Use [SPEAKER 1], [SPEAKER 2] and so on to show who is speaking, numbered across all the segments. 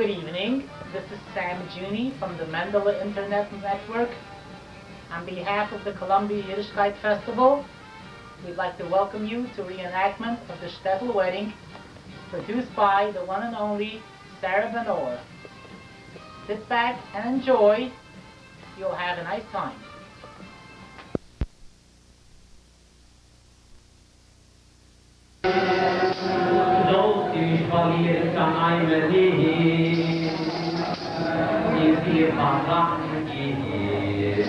[SPEAKER 1] Good evening. This is Sam Juni from the Mendele Internet Network. On behalf of the Columbia Yiddishkeit Festival, we'd like to welcome you to reenactment of the Shtetl wedding produced by the one and only Sarah Ben-Or. Sit back and enjoy. You'll have a nice time.
[SPEAKER 2] machen ist.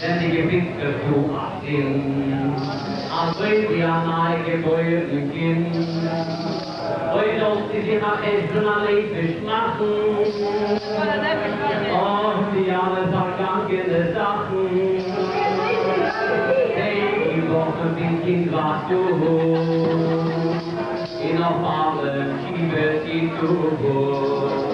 [SPEAKER 2] Denn die Gewichte zu achten, als wir die Anahe Gebäude beginnen, heute auch die sich nach Essen erlebt machen, und die alle vergangene Sachen, denn die Woche bin ich in Wachstum, in auf alle Schiebe, die du
[SPEAKER 3] holst.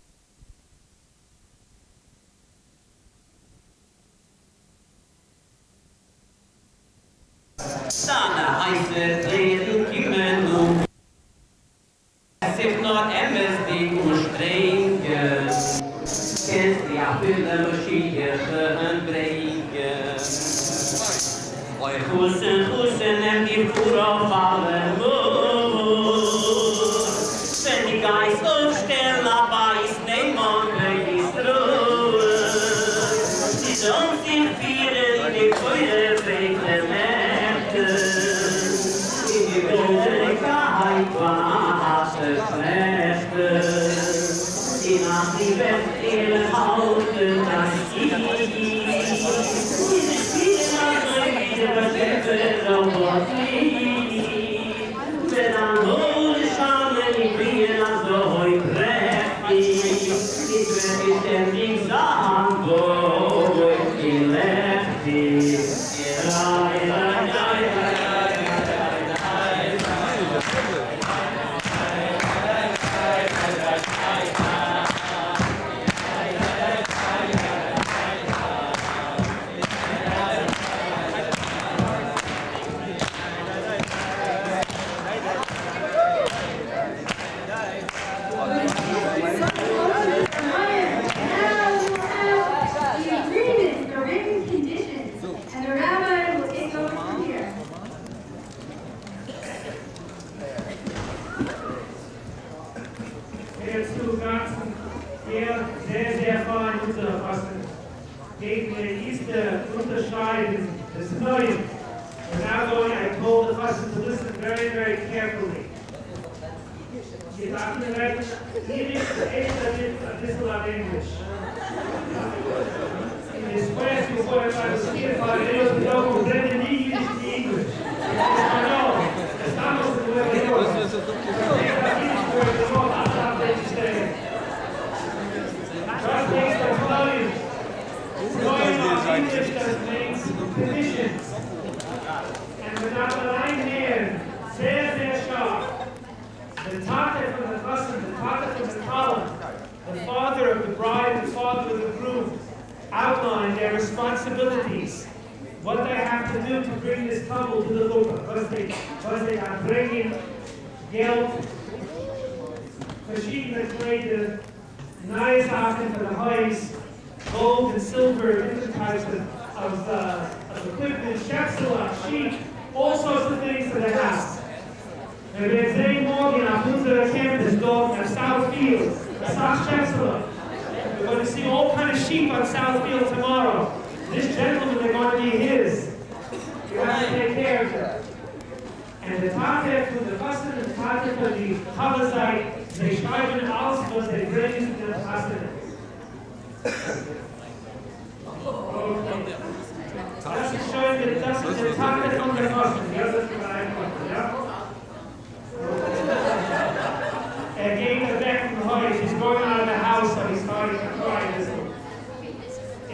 [SPEAKER 4] Der zu ganzen der sehr, sehr fein unterfassen. Gegen die erste Unterscheiden des Neuen. We're now going, I told the person to listen very, very carefully. Sie sagten falei, eu estou comprando nem Yiddish nem English. Equador. And without the line here, sehr, sehr stark. The Tate from the husband, the Tate from the Kalle, the father of the bride, the father of the groom, outline their responsibilities, what they have to do to bring this couple to the Lord, because they, because they are bringing guilt, verschiedene Kleider, neue Sachen für the Häus, gold and silver, different types of, of, uh, equipment, Schätzela, sheep, all sorts of things for the house. Wir werden sehen morgen auf the campus dort at South Field, South Chancellor. We're going to see all kind of sheep on South Field tomorrow. This gentleman, they're going to be his. You have to take care of them. And the Tate für the Fasten and the Tate für die Chavazite, they schreiben aus, was they bring to the Fasten. Okay. Das ist schön, das ist der Tate von der Fasten. Ja, das ist einfach, ja? And getting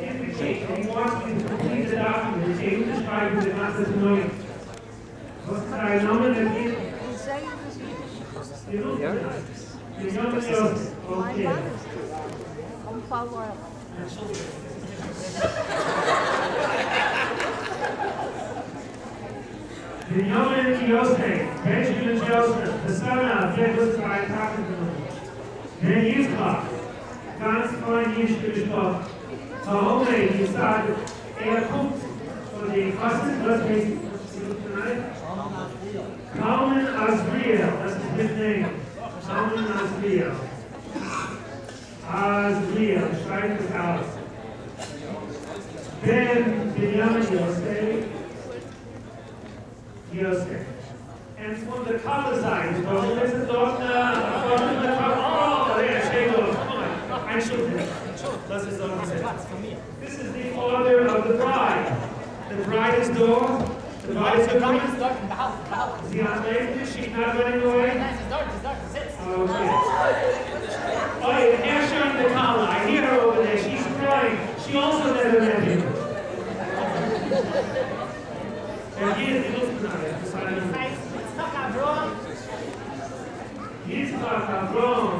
[SPEAKER 4] Thank you the The the hombre está er kommt for the Fasten, was tonight. Kamen Asbria, that's his name. Kamen Asbria. Asbria, schreibt es aus. Ben Binyamin Yosef, Yosef. And from the Kalle side, don't listen, from the uh, don't, oh, come on, I should have. This is the order of the bride. The bride is gone. The bride is coming. The dark in the house. The house. Is he not late? She's not running away? It's dark. It's dark. It's it. Oh, okay. Oh, yeah. Ashon Nakala. I hear her over there. She's crying. She also never met him. And he is the Lufthansa. He's not a drone.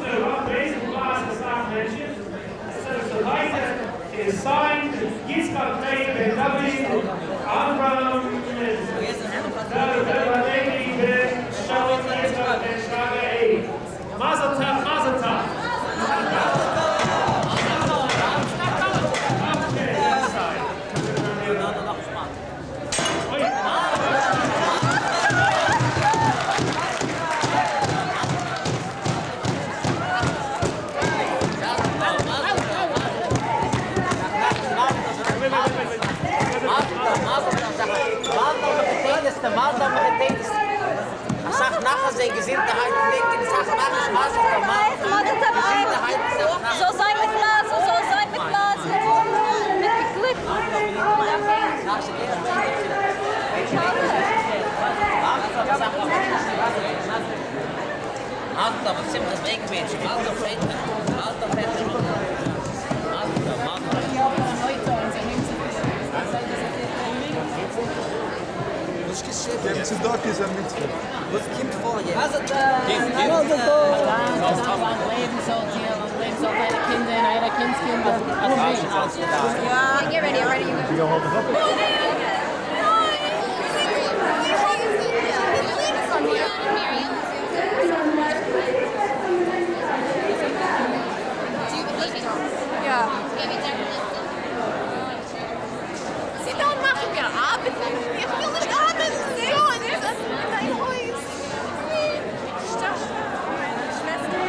[SPEAKER 4] is signed, Yitzchak, Rei, Ben David, Abraham, Mazel
[SPEAKER 2] ай гייнк די זאגער מאסקר מאס דער צו זיין זוי זיין מיט מאס זוי זיין מיט מאס מיט קליק
[SPEAKER 5] Dem Zedok ist ein Mitzvah.
[SPEAKER 2] Was kommt vor jetzt?
[SPEAKER 6] Mazel
[SPEAKER 3] lang leben soll hier, lang leben Kinder und Kindskinder. Also wie?
[SPEAKER 6] Get ready, ready.
[SPEAKER 5] You don't hold it up.
[SPEAKER 6] Ja. Sie don't machen wir arbeiten. Ich will nicht arbeiten. Sie wollen nicht. Das ist mein Haus. Stopp. Schwester.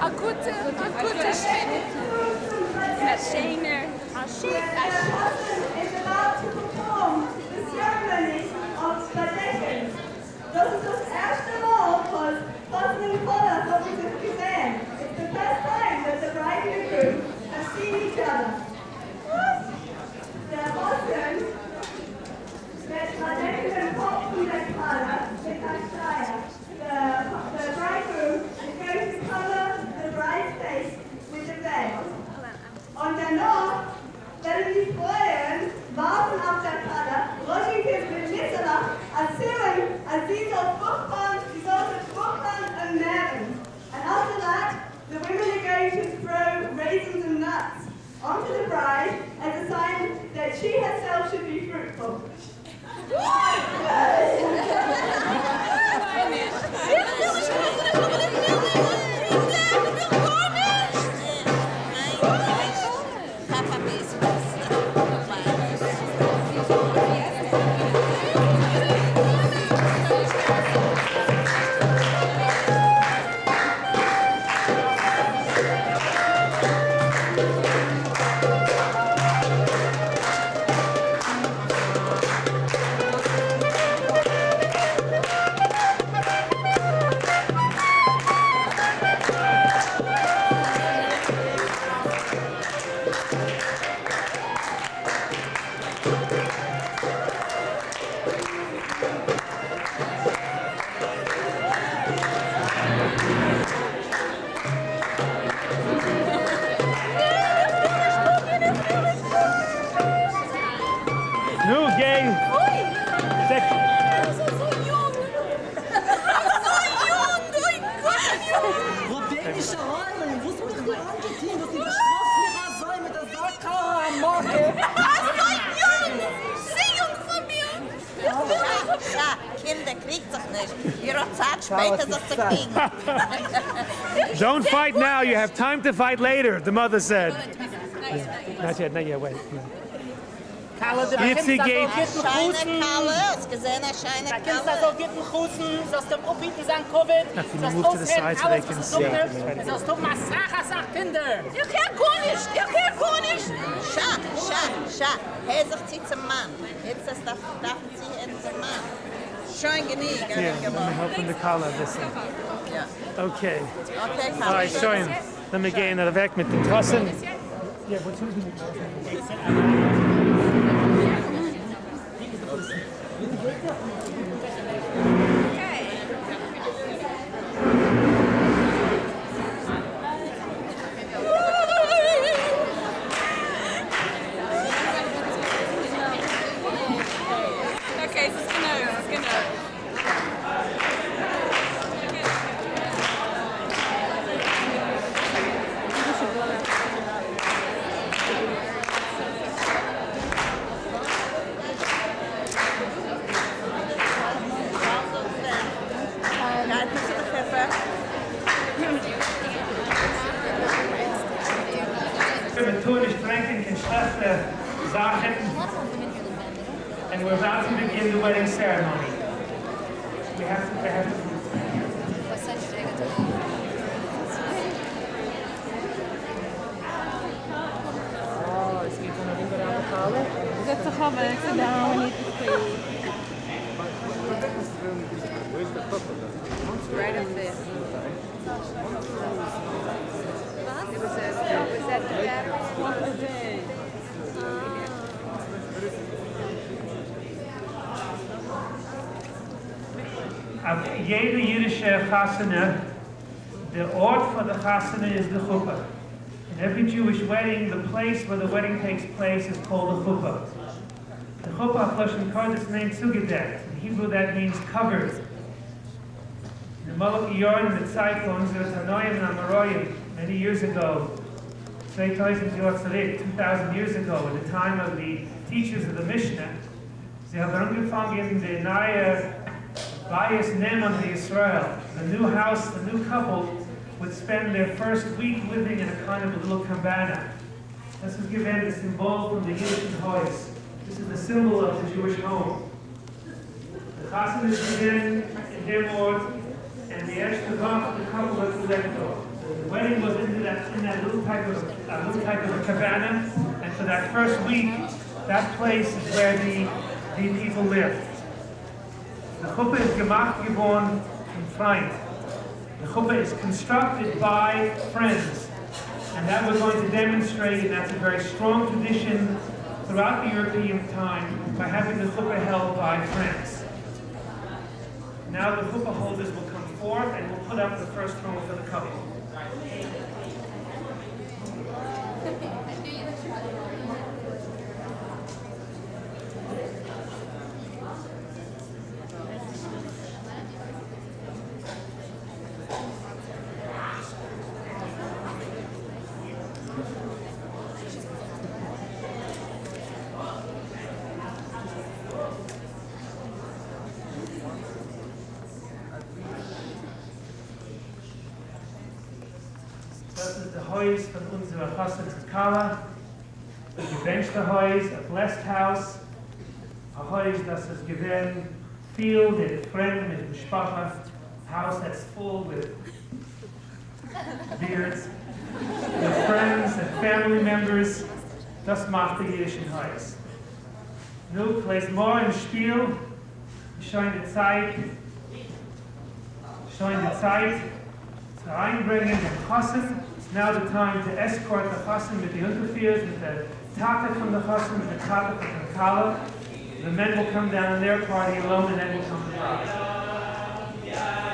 [SPEAKER 6] A gute,
[SPEAKER 7] gesehen. It's the first time that the seen each other. Color Schleier. The, the bridegroom is going to the bride's face with a veil. Und danach werden die Freuen warten auf der Kalle, Roschenkind mit Mitternacht, erzählen, als sie so fruchtbar, sie sollte fruchtbar und nähren. And after that, the women are going to throw raisins and nuts onto the bride as a sign that she herself should be fruitful.
[SPEAKER 6] Papa
[SPEAKER 4] fight now, you have time to fight later, the mother said. Not yet, not yet, wait.
[SPEAKER 2] Kalle, der
[SPEAKER 4] Jetzt
[SPEAKER 2] Kind
[SPEAKER 4] geht-
[SPEAKER 6] Scheine Kalle, hast gesehen, eine Scheine
[SPEAKER 2] Da kannst du so
[SPEAKER 6] Kalle.
[SPEAKER 2] gitten Husten, sollst dem Upbieten sagen Covid,
[SPEAKER 4] you
[SPEAKER 2] sollst
[SPEAKER 4] move to the side so they
[SPEAKER 2] alles,
[SPEAKER 4] can
[SPEAKER 2] was
[SPEAKER 4] see.
[SPEAKER 2] du tust, sollst du Massacher, sagt Kinder.
[SPEAKER 6] Ich kann gar nicht, ich kann gar nicht. Scha, scha, scha. Hör sich sie zum Mann. Jetzt das darf, darf sie jetzt zum Mann. Schön genieg.
[SPEAKER 4] Here, let me help the collar this way.
[SPEAKER 6] Ja.
[SPEAKER 4] Okay.
[SPEAKER 6] Okay,
[SPEAKER 4] All right, show him. Let me get in weg mit den Tassen. Yeah, what's
[SPEAKER 6] Okay, es ist genau, es ist genau. Ja, het moet nog even.
[SPEAKER 4] We're Tunish drinking in schlechte Sachen. And we're about to begin the wedding ceremony. We have to, we have to
[SPEAKER 3] Oh, is he gonna ring around the collar? Zet zich op en ik zit down, we need to see. Right up there. It was a, was that the back? What was it?
[SPEAKER 4] Auf jede jüdische Chasana, the Ort for the Chasana is the chuppah. In every Jewish wedding, the place where the wedding takes place is called the chuppah. The chuppah, Lashon Kodesh, named Sugedek. In Hebrew, that means covered. In the Malach Yorn, the Zeitlons, the Tanoim and Amaroyim, many years ago, 2000 Jahre zurück, 2,000 years ago, at the time of the teachers of the Mishnah, sie haben angefangen the neue Bias Neman to Israel. The new house, the new couple would spend their first week living in a kind of a little cabana. This is given the symbol from the Yiddish Hoys. This is the symbol of the Jewish home. The chassan is given in their and the Eshtabach, the couple was elected. The wedding was in that, in that little type of, a little type of a cabana, and for that first week, that place is where the, the people lived. The chuppah is gemacht geworden in Freund. The chuppah is constructed by friends. And that we're going to demonstrate, and that's a very strong tradition throughout the European time, by having the chuppah held by friends. Now the chuppah holders will come forth and we'll put up the first throne for the couple. Das ist der Haus von unserer Chassan Kala. Ein gewünschter Haus, a blessed house. A Haus, das ist gewinn viel mit Freunden. House that's full with beards, with friends and family members. Das macht die jüdischen Haus. Nu, place more im Spiel. Schon die Zeit. Schon die Zeit. zu einbringen den Chassan. It's now the time to escort the Chassan with the Unterfiers, with the Tata from the Chassan, with the Tata from the Kala. The men will come down in their party alone, and then will come the bride.
[SPEAKER 2] Ma,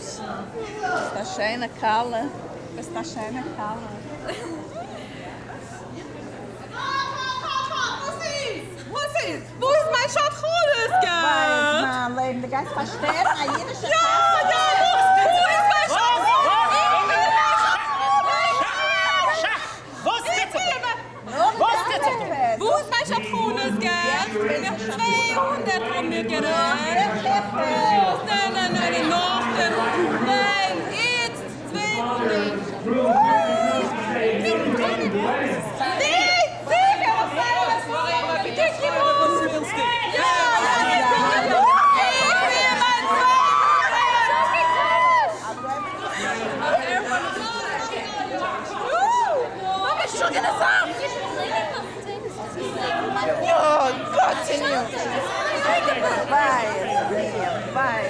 [SPEAKER 4] schöne
[SPEAKER 8] Puss. Está schöne Kalle. Está schöne Kalle.
[SPEAKER 6] Was ist? Wo ist mein Schadcholes,
[SPEAKER 8] Weil,
[SPEAKER 6] gell?
[SPEAKER 8] man, Leben, der Geist versteht, eine jüdische
[SPEAKER 6] Ja, ja, wo ist mein Schadcholes?
[SPEAKER 2] Was bitte?
[SPEAKER 8] Was bitte?
[SPEAKER 6] Wo ist mein Schadcholes, gell? Ich hab 200 von mir genommen. Nein, nein, nein, noch. Nein, jetzt 200. Nee, sicher, was soll das? Bitte, gib uns. Ja, ja, ja, ja. Ich will mein Zuhause. Hab ich schon gesagt.
[SPEAKER 8] Oh, continue. Vai, vai.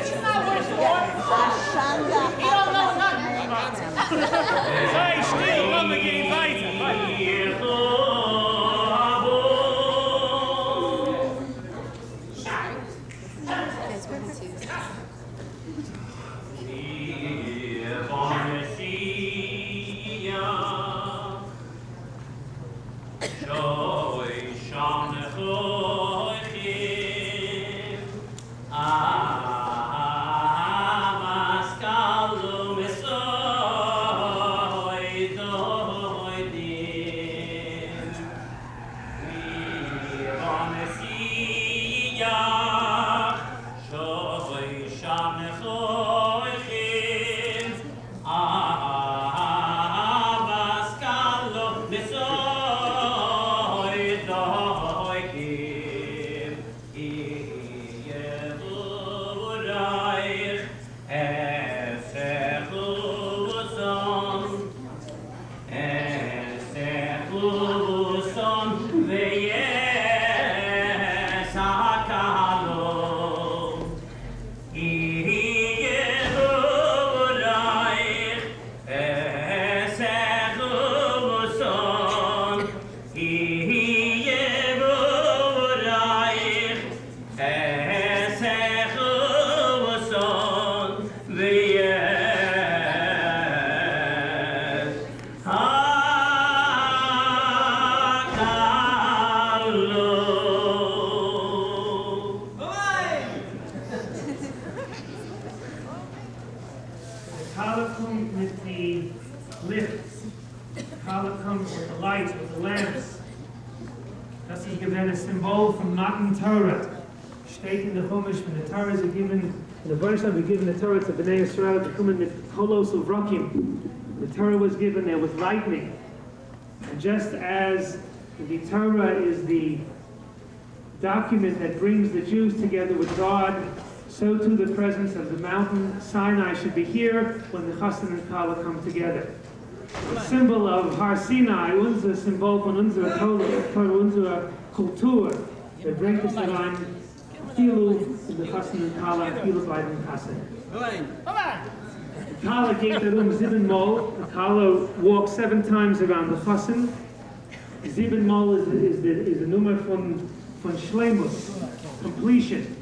[SPEAKER 8] Ashanda.
[SPEAKER 4] Sei still, komm, wir gehen with lightning. And just as the Torah is the document that brings the Jews together with God, so too the presence of the mountain Sinai should be here when the Chassan and Kala come together. The symbol of Har Sinai, unser Symbol von unserer Torah, unserer Kultur, der bringt es herein, Filu the Chassan and Kala, Filu bei den Chassan. Kala geht darum sieben Mal, the Kala walks seven times around the Chassan. Sieben Mal is, is, the, is the number von, von Shlemus, completion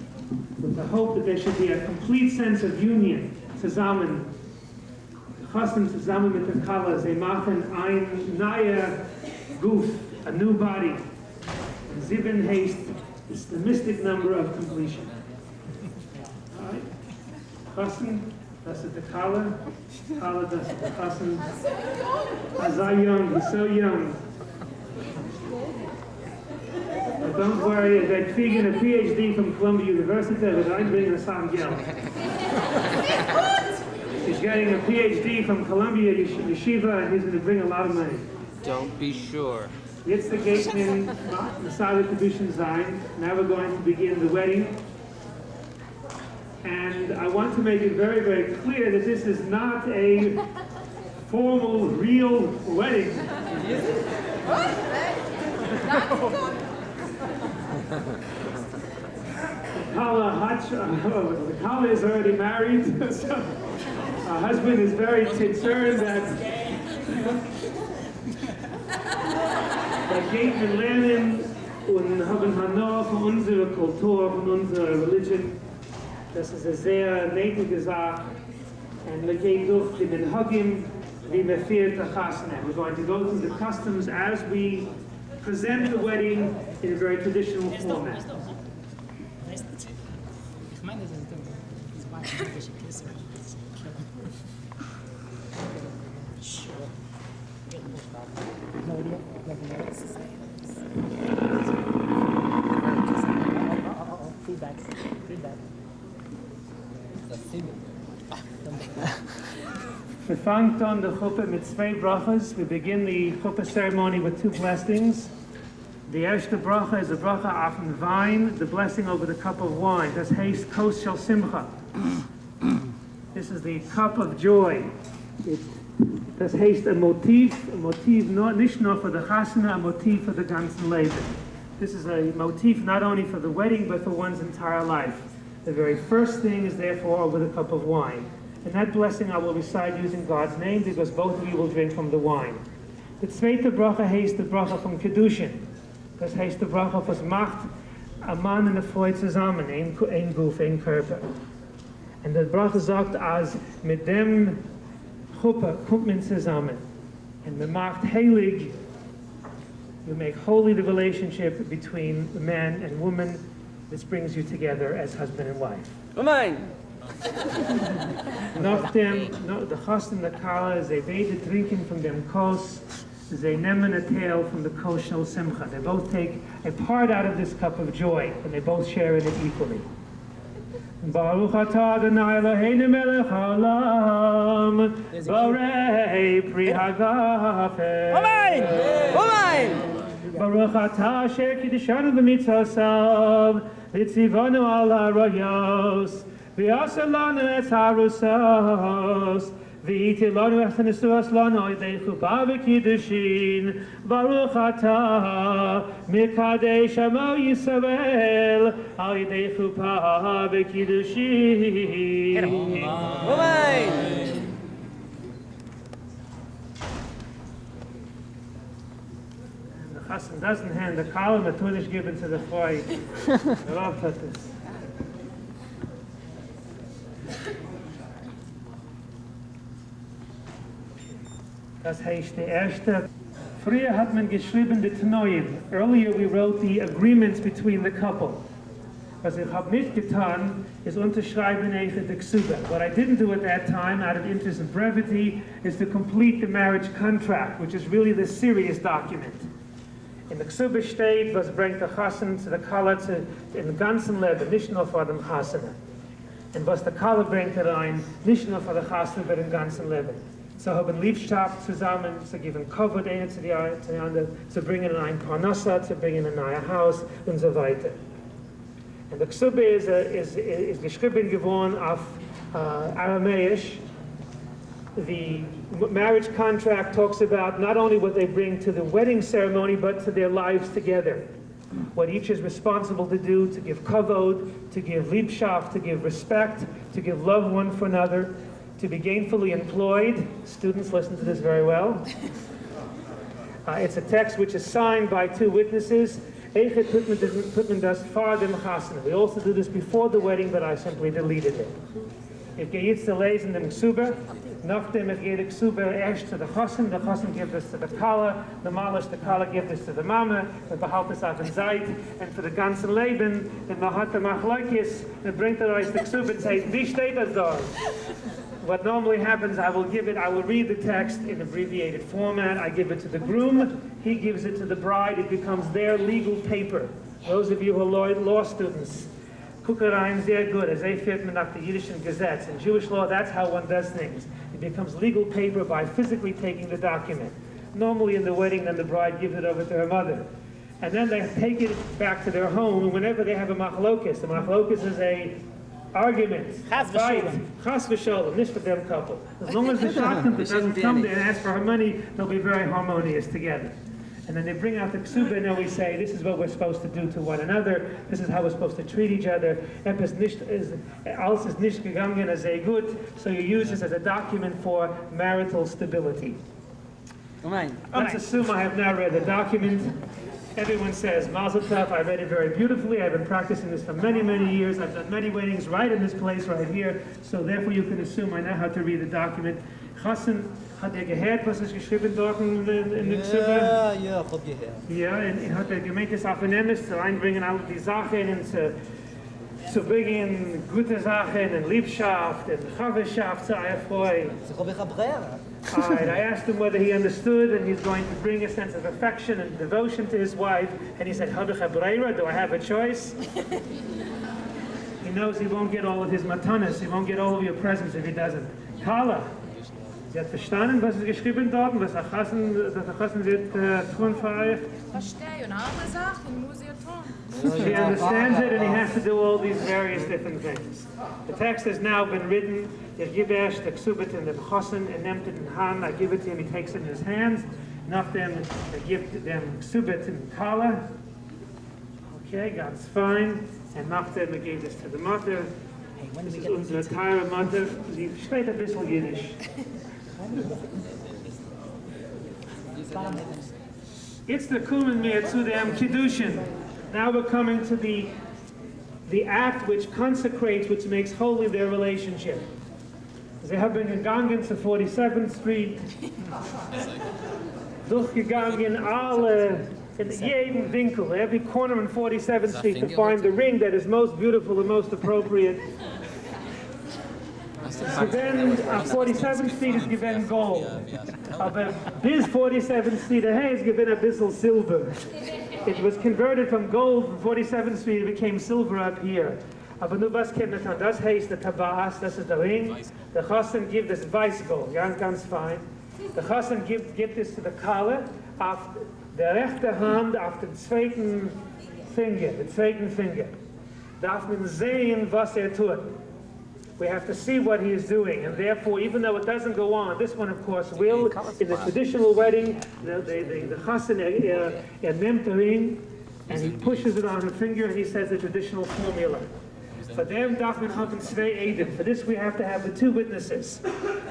[SPEAKER 4] with the hope that there should be a complete sense of union, zusammen. Chassan zusammen mit der Kala, sie machen ein neuer Guf, a new body. Sieben heißt, is the mystic number of completion. Alright? Chassan, das ist der Kala. Kala, das ist der Chassan. As I young, he's so young. But don't worry, they're kriegen a PhD from Columbia University, but I'm bringing a Sam Geld. He's getting a PhD from Columbia Yeshiva, and he's going to bring a lot of money.
[SPEAKER 9] Don't be sure.
[SPEAKER 4] Jetzt der Gateman Masada Kedushin sein. Now we're going to begin the wedding. And I want to make it very, very clear that this is not a formal, real wedding. Kala Hutch, uh, Kala is already married, so her husband is very concerned that that Gateman lernen und haben Hanor von unserer Kultur, von unserer Religion. Das ist eine sehr nötige Sache. And wir gehen durch die Minhagim, wie wir fehlt. We're going to go through the customs as we present the wedding in a very traditional format.
[SPEAKER 3] Ich meine, das ist dumm. Das war ein bisschen Kisser. Feedback. Feedback.
[SPEAKER 4] We fangt on the chuppah mit brachas. We begin the chuppah ceremony with two blessings. The erste bracha is a bracha auf den Wein, the blessing over the cup of wine. Das heißt kos shel simcha. This is the cup of joy. It, das heißt a motif, a motif not, nicht for the chasana, a motif for the ganzen Leben. This is a motif not only for the wedding, but for one's entire life. The very first thing is therefore over the cup of wine. And that blessing I will recite using God's name because both of you will drink from the wine. The zweite bracha heißt the bracha from Kedushin. Das heißt the bracha, was macht a Mann und eine Frau zusammen, ein, ein Guf, ein Körper. Und der bracha sagt, als mit dem Chuppah kommt man zusammen. And man macht heilig, you make holy the relationship between the man and woman. This brings you together as husband and wife.
[SPEAKER 2] Amen.
[SPEAKER 4] Nachdem, no, the chast and the kala, they beide drinken from them kos, they nemen a tail from the kos shel simcha. They both take a part out of this cup of joy, and they both share in it equally. Baruch atah Adonai Eloheinu melech haolam, borei pri hagafen.
[SPEAKER 2] Amen. Amen.
[SPEAKER 4] Baruch atah asher kiddishanu b'mitzosav, v'tzivanu al ha'arayos, v'yaseh lanu et harusos, v'yiti lanu et nesuas lanu yedei chuppah v'kiddushin, Baruch atah mikadesh amo Yisrael, al yedei chuppah v'kiddushin.
[SPEAKER 2] Amen.
[SPEAKER 4] Doesn't hand the column, the given to the Rav taught this. Das heißt, der erste. Früher hat man geschrieben die Tnoim. Earlier we wrote the agreements between the couple. Was ich habe nicht getan, ist unterschreiben die Ksuba. What I didn't do at that time, out of interest and brevity, is to complete the marriage contract, which is really the serious document. In the Ksuba steht, was bringt der Chassan zu der Kala zu, in ganzen Leben, nicht nur vor dem Chassan. Und was der Kala bringt rein, nicht nur vor der Chassan, aber im ganzen Leben. So haben Liebschaft zusammen, zu geben Covered einer zu der anderen, zu bringen ein Parnassa, zu bringen ein neues Haus und so weiter. And the Ksuba ist, äh, uh, ist, ist geschrieben geworden auf äh, Aramäisch, the marriage contract talks about not only what they bring to the wedding ceremony, but to their lives together. What each is responsible to do to give kavod, to give liebschaft, to give respect, to give love one for another, to be gainfully employed. Students listen to this very well. Uh, it's a text which is signed by two witnesses. We also do this before the wedding, but I simply deleted it. Ich gehe jetzt zu lesen dem Ksuba. Nachdem ich gehe die Ksuba erst zu der Chassan, der Chassan gibt es zu der Kala, normal ist der Kala gibt es zu der Mama, man behält es auf den Seid, und für das ganze Leben, Machleukes, dann bringt er euch die Ksuba und sagt, wie? What normally happens, I will give it, I will read the text in abbreviated format, I give it to the groom, he gives it to the bride, it becomes their legal paper. Those of you who are law students, Kukarein sehr good, as they fit nach the Yiddish and Gazettes. In Jewish law, that's how one does things. It becomes legal paper by physically taking the document. Normally in the wedding, then the bride gives it over to her mother. And then they take it back to their home, and whenever they have a machlokus, a machlokus is a argument,
[SPEAKER 3] Chas
[SPEAKER 4] fight,
[SPEAKER 3] v'sholem.
[SPEAKER 4] chas v'sholem, nicht for them couple. As long as the shachtim doesn't come there and ask for her money, they'll be very harmonious together. And then they bring out the ksuba, and then we say, this is what we're supposed to do to one another, this is how we're supposed to treat each other. Etwas nicht is, alles nicht gegangen as a good, so you use this as a document for marital stability. Let's assume I have now read the document. Everyone says, Mazel Tov, I read it very beautifully. I've been practicing this for many, many years. I've done many weddings right in this place right here. So therefore you can assume I know how to read the document. Chassan, hat er gehört, was ist geschrieben dort in, in, in der Xibbe?
[SPEAKER 2] Ja, ja, hab gehört.
[SPEAKER 4] Ja, und er hat er gemeint, das Afenemes zu reinbringen, alle die Sachen und zu, zu bringen gute Sachen und Liebschaft und Chaveschaft zu eurer Freude.
[SPEAKER 2] Ich hab ich a Brera.
[SPEAKER 4] All right, I asked him whether he understood and he's going to bring a sense of affection and devotion to his wife. And he said, "Habe ich a breira? Do I have a choice? he knows he won't get all of his matanas, he won't get all of your presents if he doesn't. Kala, sie hat verstanden, was ist geschrieben dort, was Achassen, dass Achassen wird äh, tun für euch.
[SPEAKER 6] Verstehe, und andere Sachen muss ihr tun.
[SPEAKER 4] He understands it and he has to do all these various different things. The text has now been written. Gebe erst the ksubit in the chosen and nimmt it in hand. I give it to him, he takes it in his hands. Nach dem, er gibt dem ksubit in kala. Okay, ganz fine. And nach dem, er gibt es to the mother. Das ist unsere teure Mutter. Sie spricht ein bisschen Jiddisch. It's the kumen mir zu dem Kiddushin. Now we're coming to the the act which consecrates, which makes holy their relationship. Sie haben gegangen zu 47th Street, durchgegangen alle, in jedem Winkel, every corner in 47th Street to find the ring that is most beautiful and most appropriate. Given, uh, 47th Street is given gold. Aber bis 47th Street daher is given a bissel silver. It was converted from gold from 47th Street, it became silver up here. Aber nur was kennt man, das heißt der Tabas, das ist der Ring. Der Chassan gibt das Weißgold, ganz, ganz fein. Der Chassan gibt, gibt es zu der Kalle auf der rechte Hand, auf den zweiten Finger, den zweiten Finger. Darf man sehen, was er tut. We have to see what he is doing, and therefore, even though it doesn't go on, this one, of course, will. In the traditional wedding, the, the, the, the chassan uh, uh, nimmt the ring, and he pushes it on her finger, and he says the traditional formula. For them, darf man haben zwei For this, we have to have the two witnesses.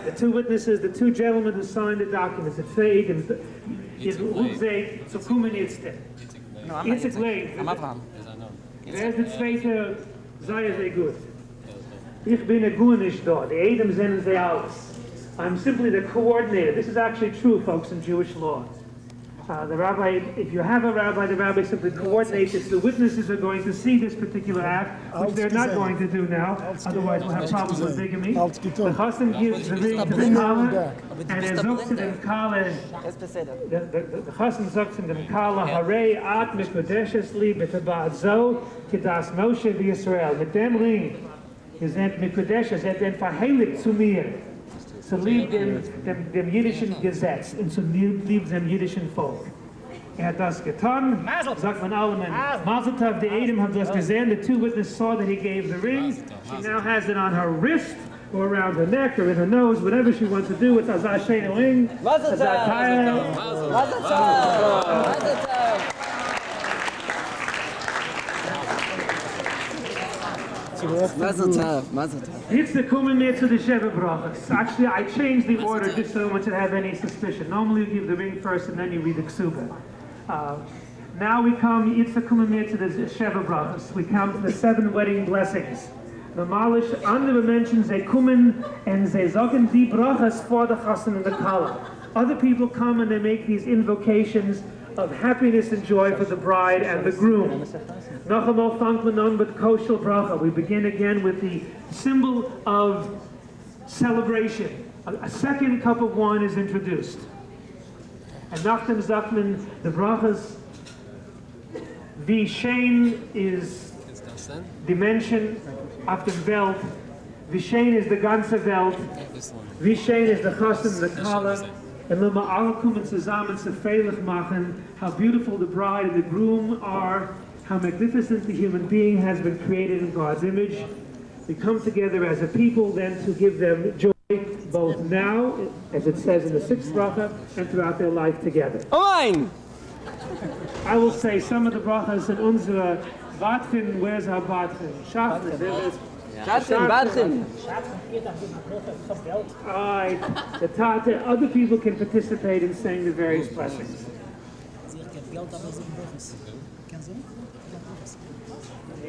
[SPEAKER 4] The two witnesses, the two gentlemen who signed the documents, the zwei Eden. Is hoe zij zo komen jetzt denn? Itzig leid. Wer ist der zweite? Sei er sehr gut. Ich bin a Gunish dort. The Edom sind sie alles. I'm simply the coordinator. This is actually true, folks, in Jewish law. Uh, the rabbi, if you have a rabbi, the rabbi simply coordinates it. The witnesses are going to see this particular act, which they're not going to do now. Otherwise, we'll have problems with bigamy. The chassan gives the ring to the kala, and er sagt zu dem kala, the, the, the chassan sagt zu dem kala, Harei at mikudeshes li b'tabat zo, kidas Moshe v'Yisrael. Mit dem ring, ihr seid mikudeshes, seid den verheiligt zu mir. zu lieb dem, dem, dem jüdischen Gesetz und zu lieb, lieb dem jüdischen Volk. Er hat das getan, sagt man allen, Mazel Tov, the Edom have das gesehen, the two witnesses saw that he gave the ring, she now has it on her wrist, or around her neck, or in her nose, whatever she wants to do with Azar Shena ring.
[SPEAKER 2] Mazel
[SPEAKER 4] Azar
[SPEAKER 2] Tov. Mazel tov. Mazel tov.
[SPEAKER 4] The to the Sheva Brachas. Actually, I changed the order just so no one have any suspicion. Normally, you give the ring first and then you read the Ksuba. Uh, now we come, the coming near to the Sheva Brachas. We come to the seven wedding blessings. The Malish, andere mentions they kommen and they sagen die Brachas for the Chassan and the Kala. Other people come and they make these invocations of happiness and joy for the bride and the groom. Nachamol Fankmanon but Koshel Bracha. We begin again with the symbol of celebration. A, a second cup of wine is introduced. And Nachtem Zachman, the brachas, the Shane is dimension of the Welt. Shane is the ganze Welt. Shane is the Chassan, the Kala. Wenn wir alle kommen zusammen zu machen, how beautiful the bride and the groom are, how magnificent the human being has been created in God's image. We come together as a people then to give them joy both now, as it says in the sixth bracha, and throughout their life together.
[SPEAKER 9] Amen.
[SPEAKER 4] I will say some of the brachas in unsere Batchen, where's our Batchen? Shachris, there it is.
[SPEAKER 9] Schatzen, Batchen.
[SPEAKER 4] Alright, the Tate, other people can participate in saying the various blessings.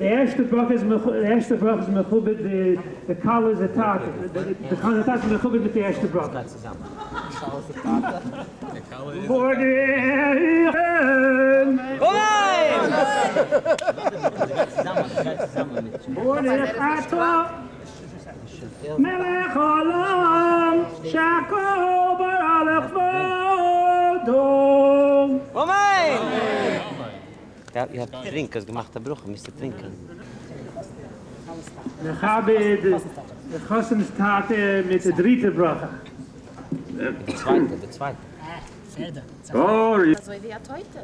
[SPEAKER 4] der erste Brach ist mech- der erste Brach ist mechubit, the the Kala is a tat. The the Kala is mechubit mit der erste Brach. Vor den vor den Ato מלך עולם שהכל ברא לכבודו.
[SPEAKER 9] Amen.
[SPEAKER 2] Ja, ihr habt Trinkers gemacht, der Bruch, müsst ihr trinken.
[SPEAKER 4] Nechabed, the Chassan's Tate mit der dritte Bracha.
[SPEAKER 2] Der zweite, der zweite.
[SPEAKER 4] Sorry.
[SPEAKER 3] So wie er heute.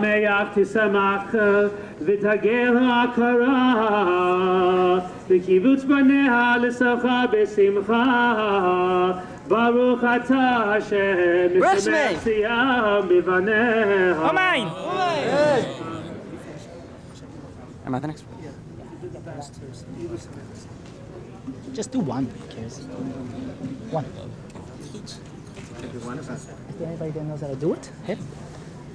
[SPEAKER 4] me'ach tisamach v'tagel ha'akara v'kibutz baneha l'sacha b'simcha Baruch atah Hashem
[SPEAKER 9] Bless me.
[SPEAKER 4] mishamech siyam b'vaneha
[SPEAKER 9] Amen.
[SPEAKER 2] Am I the next one?
[SPEAKER 10] Just do one. Who cares? One. anybody that knows how to do it? Hit.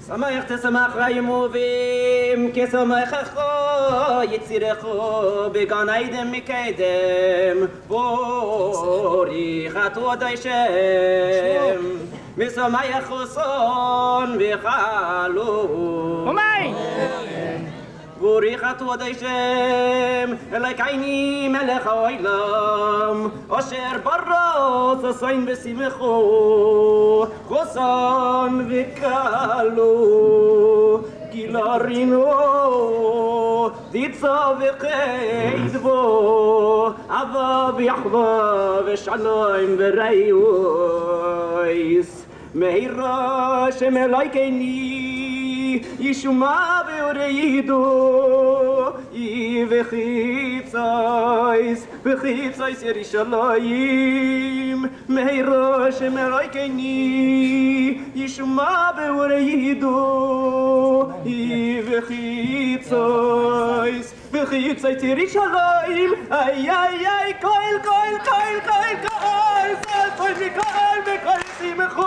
[SPEAKER 11] שמח תשמח ריימובים, כשמח אחו, יצירךו, בגן עידם מקדם, בורי חתו די שם, משמח חוסון וחלום.
[SPEAKER 9] אומי!
[SPEAKER 11] בוריך תודי שם, אלוקייני מלך העולם, אשר ברא ששון בשמחו, חוסן וקלו, גילרינו, דיצה וחדבו, אהבה ויחווה ושלום ורעיוס, Meira she me like ni Yishuma veore yido I vechitzais Vechitzais Yerishalayim Meira she me like ni Yishuma veore yido I vechitzais Vechitzais Yerishalayim Ay, ay, ay, koil, koil, koil, koil, koil, koil, koil, koil, koil,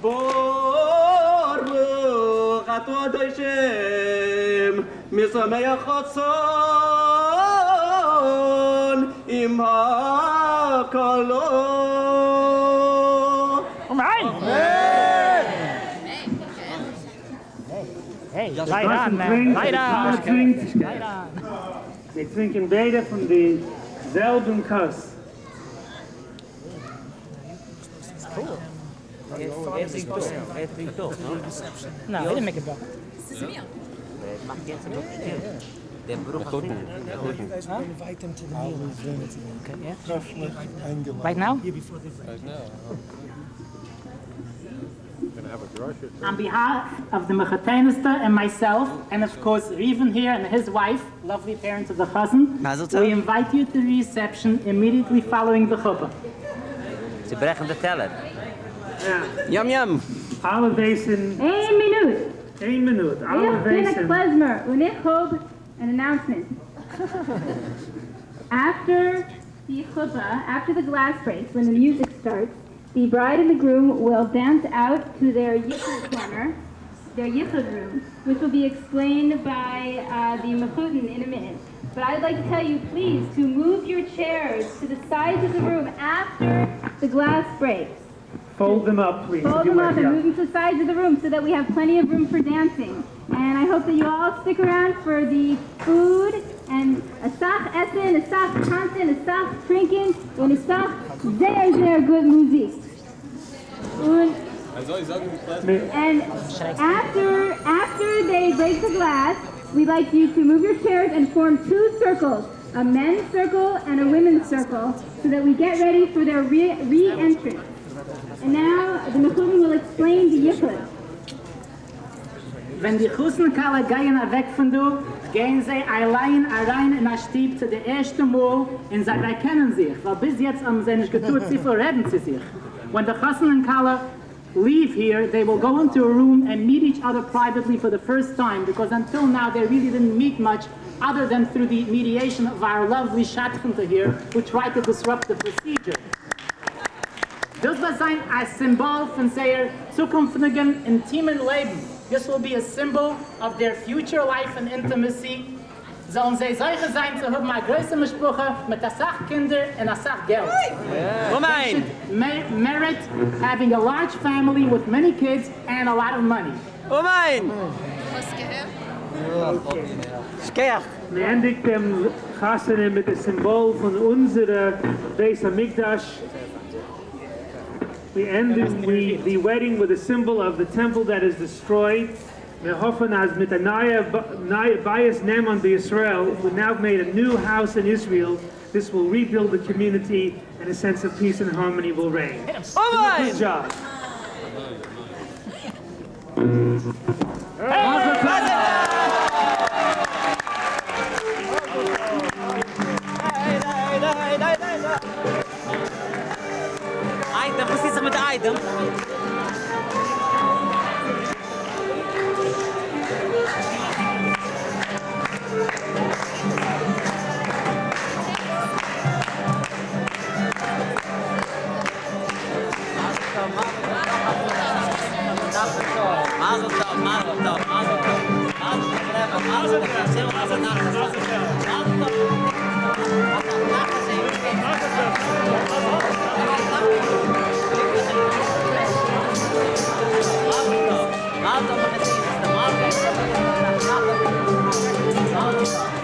[SPEAKER 11] די די די, יאי די די די די, יאי די די די די, יאי די די די די, ברוך אתה אדוני שם, משמח חצון עם הקלות.
[SPEAKER 10] Amen. Hey, light on, man. Light on.
[SPEAKER 4] Trinkt,
[SPEAKER 10] Light on.
[SPEAKER 4] they trinken beide von denselben Kass.
[SPEAKER 2] Every two, every two, no?
[SPEAKER 12] No, he didn't make it back.
[SPEAKER 2] Macht jetzt ein bisschen. Der Bruch hat
[SPEAKER 12] Huh? Okay, yeah. Right now?
[SPEAKER 13] Right now. Gonna have a drasha.
[SPEAKER 10] On behalf of the Mechatenista and myself, and of course Riven here and his wife, lovely parents of the Chazan, we invite you to the reception immediately following the chuppah.
[SPEAKER 2] Sie brechen den Teller.
[SPEAKER 9] Yum yum.
[SPEAKER 4] Alle wezen,
[SPEAKER 14] Één minuut.
[SPEAKER 4] één minuut, alle
[SPEAKER 14] Heel binnen
[SPEAKER 4] wezen.
[SPEAKER 14] klezmer. Unig hoop an announcement. after the chuppah, after the glass breaks, when the music starts, the bride and the groom will dance out to their yichud corner, their yichud room, which will be explained by uh, the mechudin in a minute. But I'd like to tell you, please, to move your chairs to the sides of the room after the glass breaks.
[SPEAKER 4] Fold them up, please.
[SPEAKER 14] Fold them up and move them to the sides of the room so that we have plenty of room for dancing. And I hope that you all stick around for the food and a sach essen, a sach tanzen, a sach trinken, and a sach sehr, sehr good music. Und and after after they break the glass, we'd like you to move your chairs and form two circles, a men's circle and a women's circle, so that we get ready for their re- re-entrance. And now the Mekudim will explain the Yichud.
[SPEAKER 10] Wenn die Chussenkalle gehen weg von du, gehen sie allein rein in der Stieb zu der ersten Mal und sie erkennen sich, weil bis jetzt haben sie nicht getut, sie verreden sie sich. When the Chussenkalle leave here, they will go into a room and meet each other privately for the first time, because until now they really didn't meet much other than through the mediation of our lovely Schatzchente here, who tried to disrupt the procedure. Das wird sein ein Symbol von seiner zukünftigen intimen Leben. This will be a symbol of their future life and intimacy. Sollen sie solche sein zu haben, eine größere Mischproche mit der Sachkinder und der Sachgeld.
[SPEAKER 9] Romein.
[SPEAKER 10] May merit having a large family with many kids and a lot of money.
[SPEAKER 9] Romein. Skeach.
[SPEAKER 4] Wir endigt dem Chassene mit dem Symbol von unserer Beis Hamikdash. We end the, the wedding with a symbol of the temple that is destroyed. Wir hoffen, as mit der neue, neue Bias Israel, we now made a new house in Israel. This will rebuild the community and a sense of peace and harmony will reign. Good job.
[SPEAKER 2] Tov. Mazel tov. Mazel tov.
[SPEAKER 15] Thank
[SPEAKER 16] you.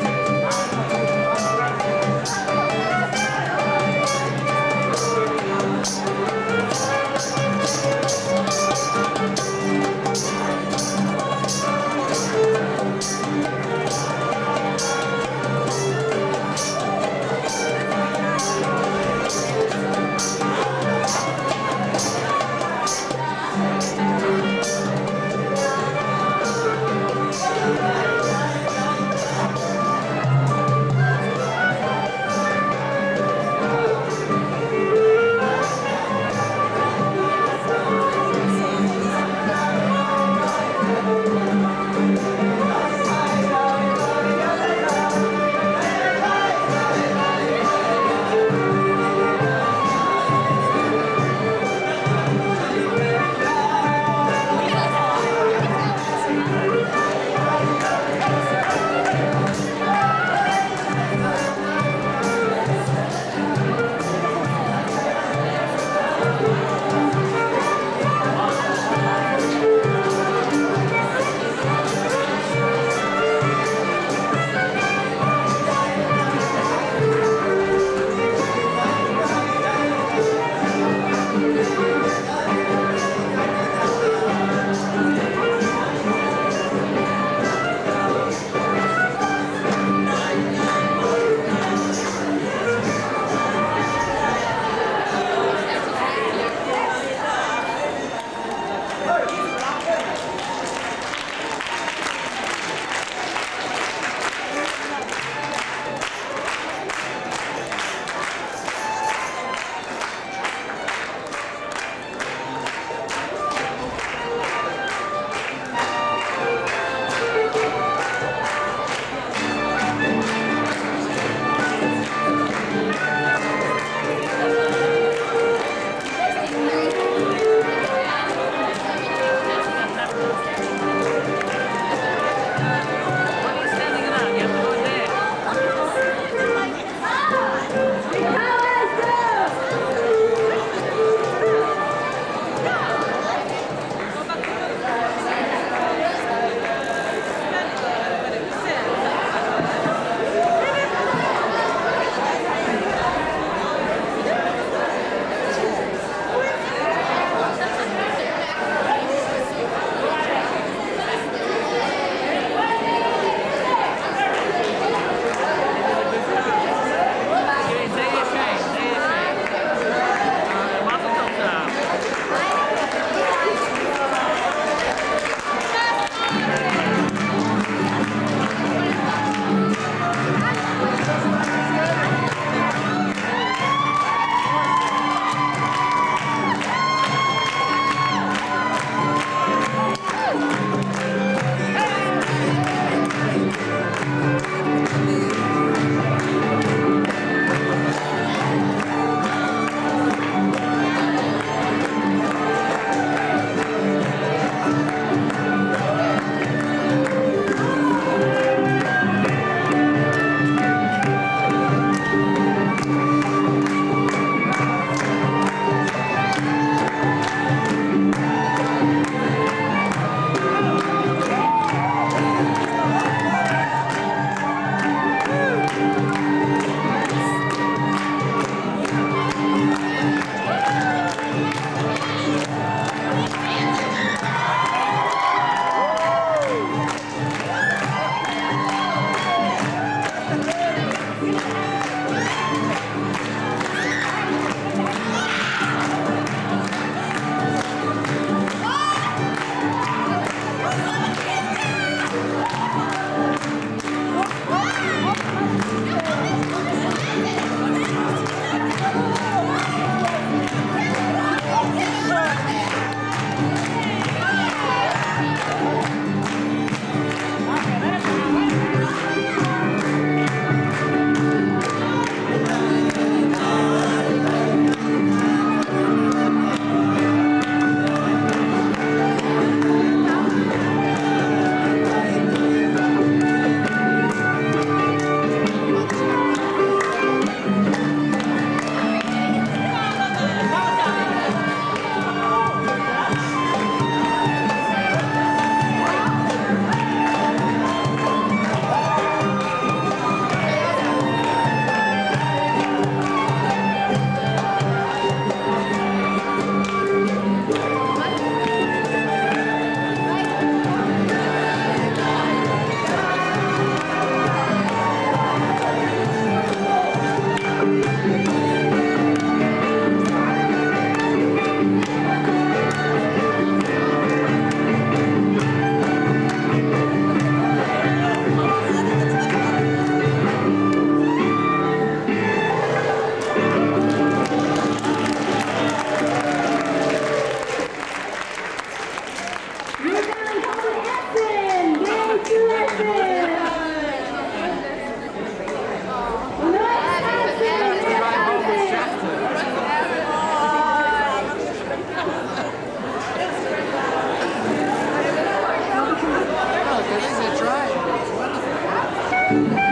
[SPEAKER 14] Mir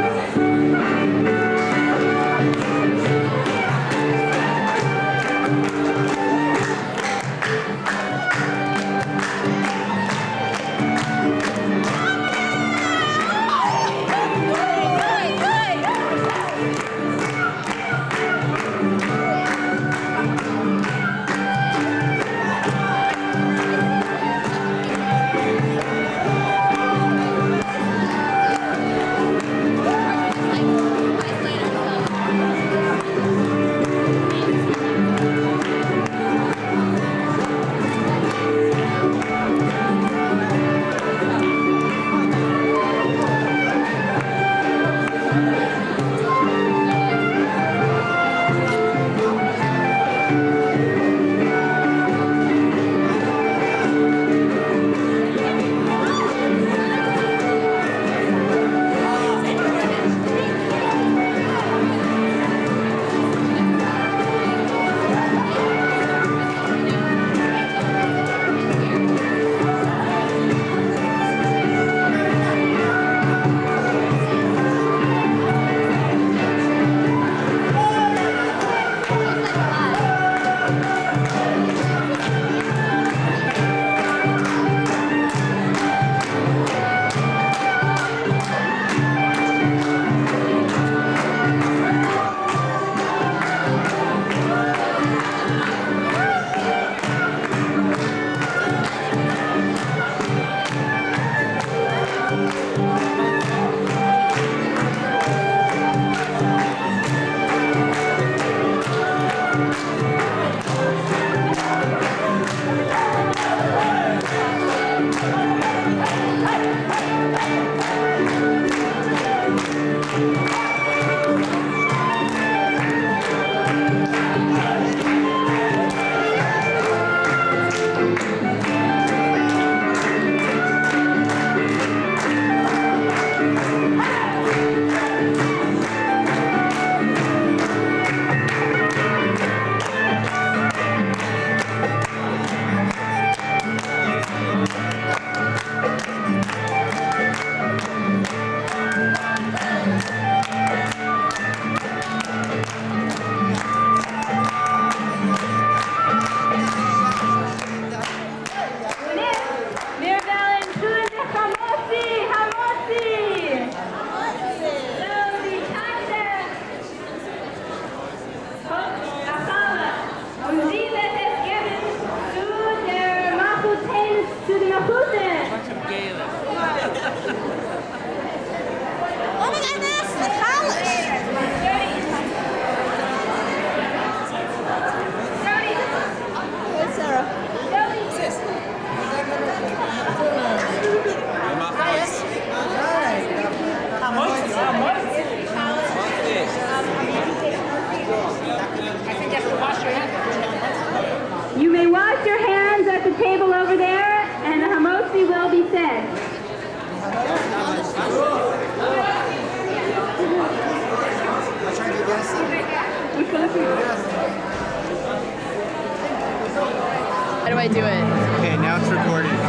[SPEAKER 14] I do it?
[SPEAKER 6] Okay, now it's recorded.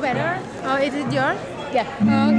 [SPEAKER 17] Better?
[SPEAKER 18] Oh, is it yours?
[SPEAKER 19] Yeah.
[SPEAKER 2] Mm.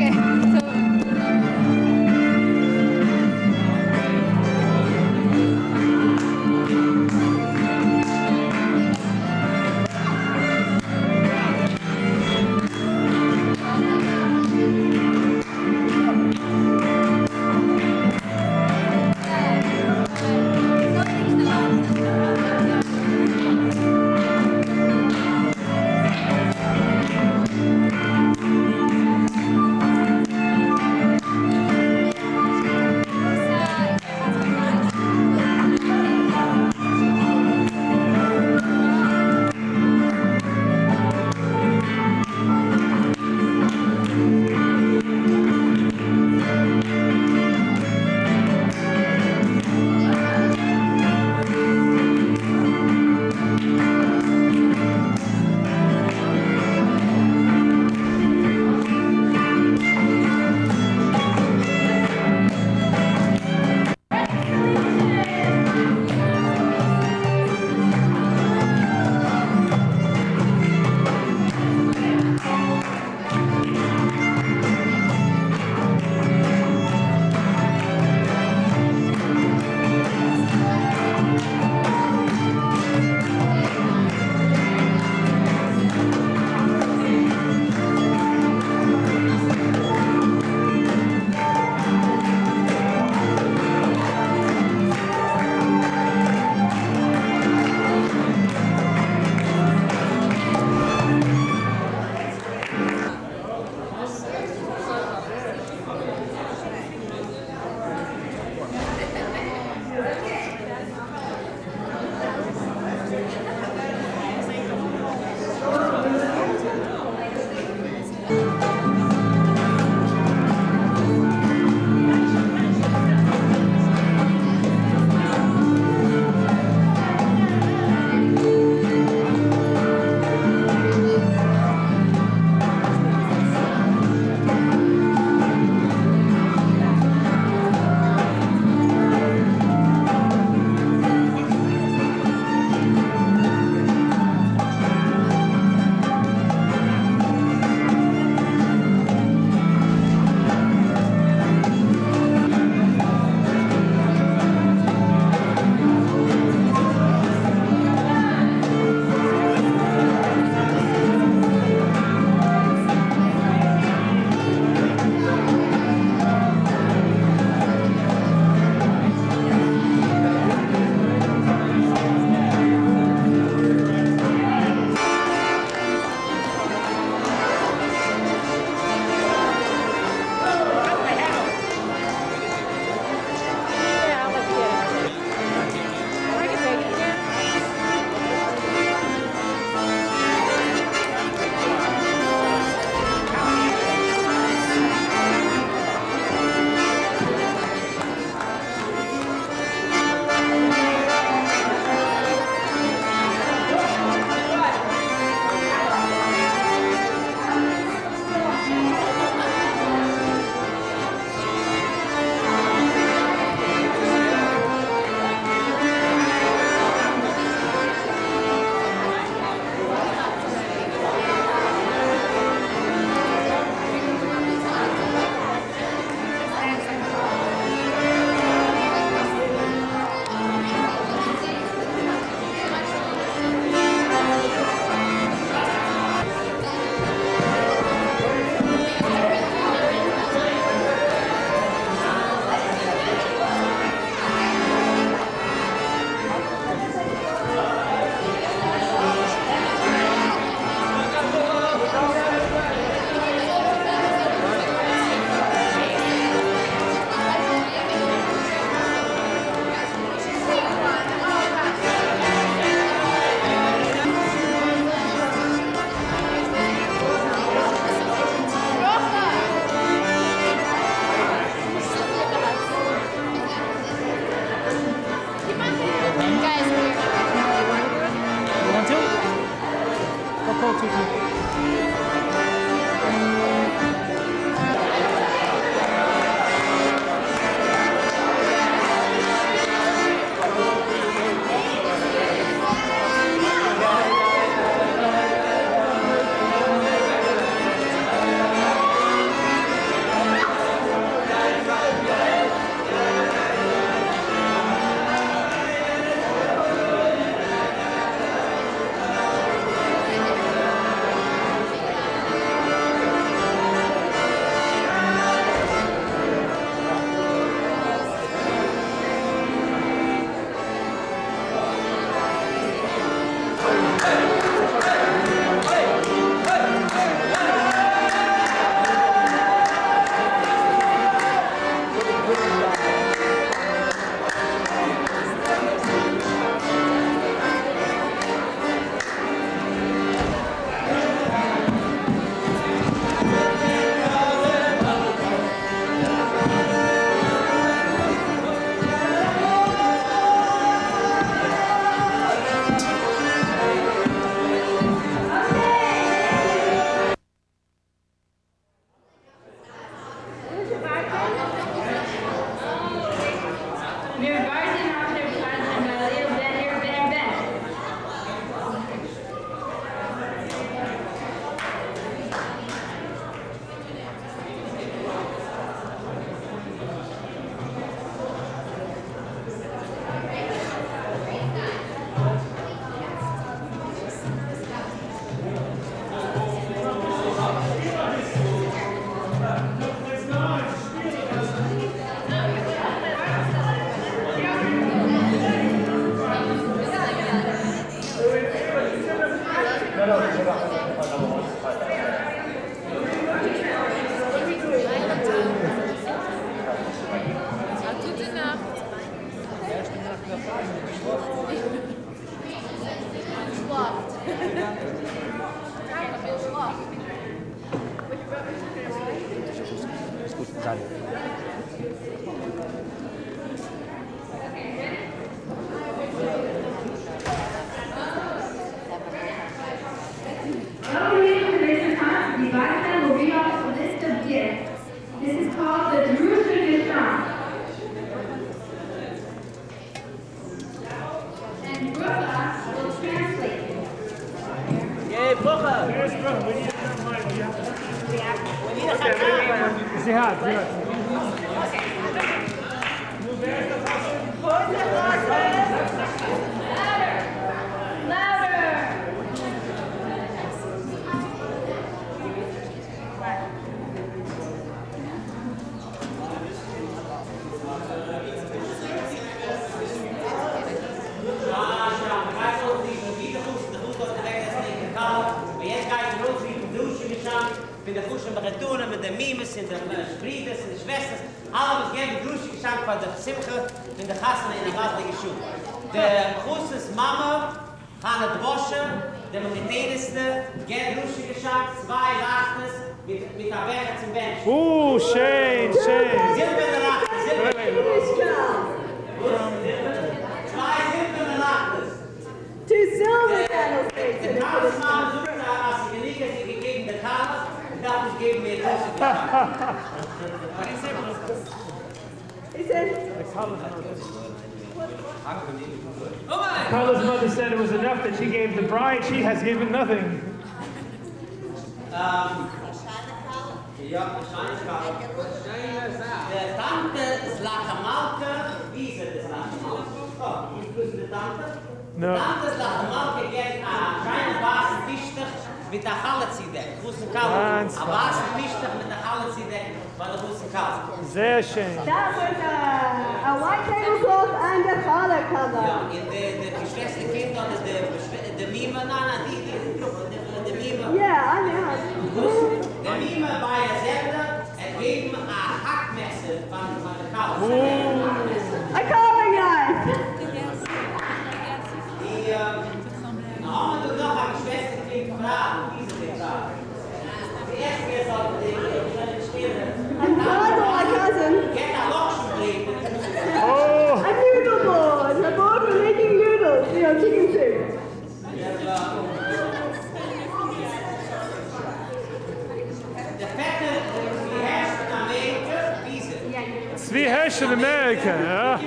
[SPEAKER 2] In Amerika,
[SPEAKER 4] ja.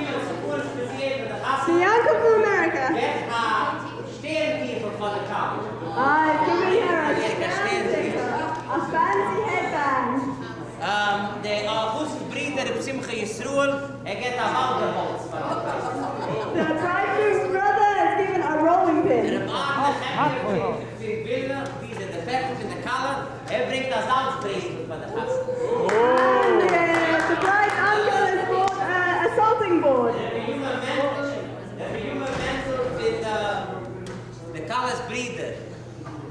[SPEAKER 7] Bianca from America.
[SPEAKER 2] Get a Sternkiefel von der Kalle.
[SPEAKER 7] I've given her a fancy, a fancy headband.
[SPEAKER 2] Um, de August Brieder op Simcha Yisroel, er geht a Walderholz von.
[SPEAKER 7] The bridegroom's brother is given a rolling pin.
[SPEAKER 2] Der Mann, der Hemd, für die Bilder, wie sie der Fette von der Kalle, er bringt das Salzbrezel von der Kasse.
[SPEAKER 7] And uh, the bride's uncle has bought a, a salting board.
[SPEAKER 2] Der junge Mensch, der junge Mensch mit der Kalles Brieder, für Lodge. Oh, jetzt kann ich mit der Food auf von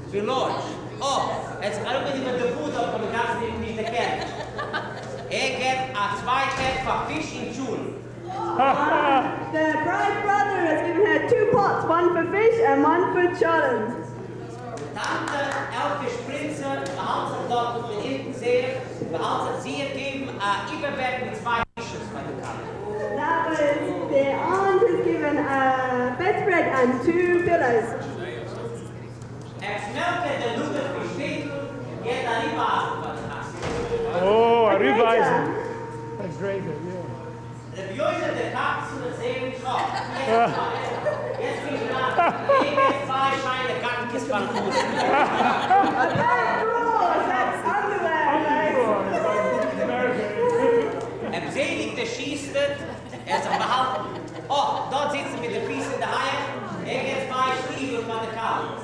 [SPEAKER 2] der Kasse, die ich nicht kenne. Er geht a zwei Tag für Fisch in Schule.
[SPEAKER 7] The bride's brother has given her two pots, one for fish and one for challenge.
[SPEAKER 2] Tante Elke Spritzer behandelt auf den hinten See, behandelt sie geben a Überbett mit zwei Fisches bei der Kalle.
[SPEAKER 7] That was the aunt has given a bedspread and two pillows.
[SPEAKER 2] Er schmelke der Luder für Städtel, geht a Riebasen bei der Kasse.
[SPEAKER 4] Oh,
[SPEAKER 7] A
[SPEAKER 4] a
[SPEAKER 7] grater.
[SPEAKER 4] Rübeisen. A grater, yeah.
[SPEAKER 2] Der Bjöse der Katzen und sehen Schock. Jetzt bin ich dran. Ich bin zwei Scheine Kackens von Fuß.
[SPEAKER 7] A pair of drawers, that's underwear,
[SPEAKER 2] Er selig der schießt, er sich behalten. Oh, dort sitzen mit den Füßen in der Haie. Er geht zwei Stiefel von der Kalle.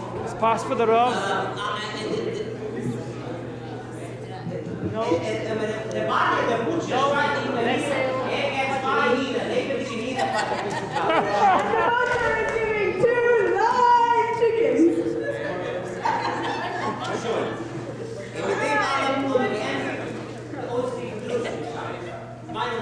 [SPEAKER 7] It's pass for the
[SPEAKER 2] row. No. Meine